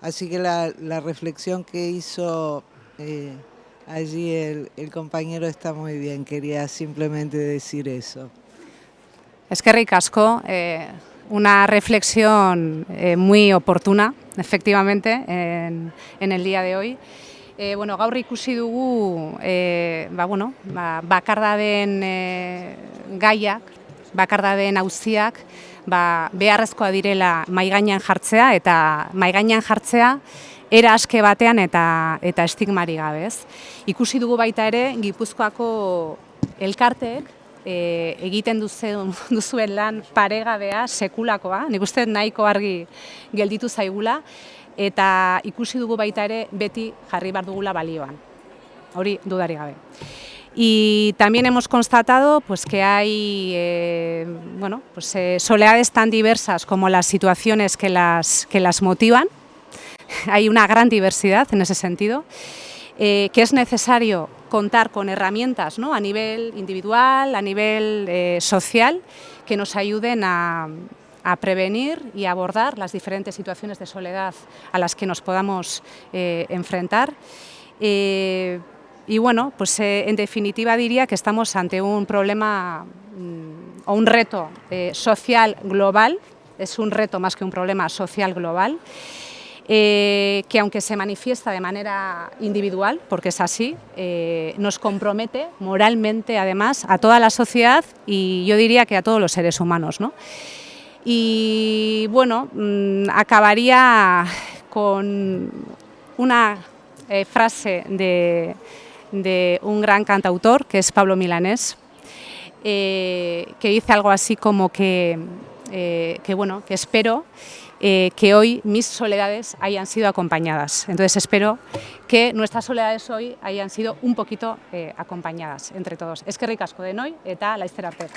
Así que la, reflexión que hizo... Eh, Allí el, compañero está muy bien, quería simplemente decir eso. Es que ricasco, eh, una reflexión muy oportuna, efectivamente, en, el día de hoy. Eh, bueno, gaur ikusi dugu, eh, ba, bueno, ba, bakardaden eh, gaiak, bakardaden auziak, ba, beharrezkoa direla maigainan jartzea, eta maigainan jartzea, era aske batean eta eta estigmari gabe, ez? Ikusi dugu baita ere Gipuzkoako elkarteek e, egiten duzuen, duzuen lan paregabea, sekulakoa, nik uste nahiko argi gelditu zaigula, eta ikusi dugu baita ere beti jarri bar dugula balioan. Hori dudari gabe. Y también hemos constatado pues, que hay eh, bueno, pues, eh, soledades tan diversas como las situaciones que las, que las motivan, hay una gran diversidad en ese sentido, eh, que es necesario contar con herramientas ¿no? a nivel individual, a nivel eh, social, que nos ayuden a, prevenir y abordar las diferentes situaciones de soledad a las que nos podamos eh, enfrentar. y bueno, pues en definitiva diría que estamos ante un problema mm, o un reto social global, es un reto más que un problema social global, eh, que aunque se manifiesta de manera individual, porque es así, eh, nos compromete moralmente además a toda la sociedad y yo diría que a todos los seres humanos. ¿no? Y bueno, mm, acabaría con una eh, frase de, un gran cantautor, que es Pablo Milanés, que dice algo así como que, que, bueno, que espero eh, que hoy mis soledades hayan sido acompañadas. Entonces espero que nuestras soledades hoy hayan sido un poquito eh, acompañadas entre todos. Es que ricasco de hoy eta laizter arte.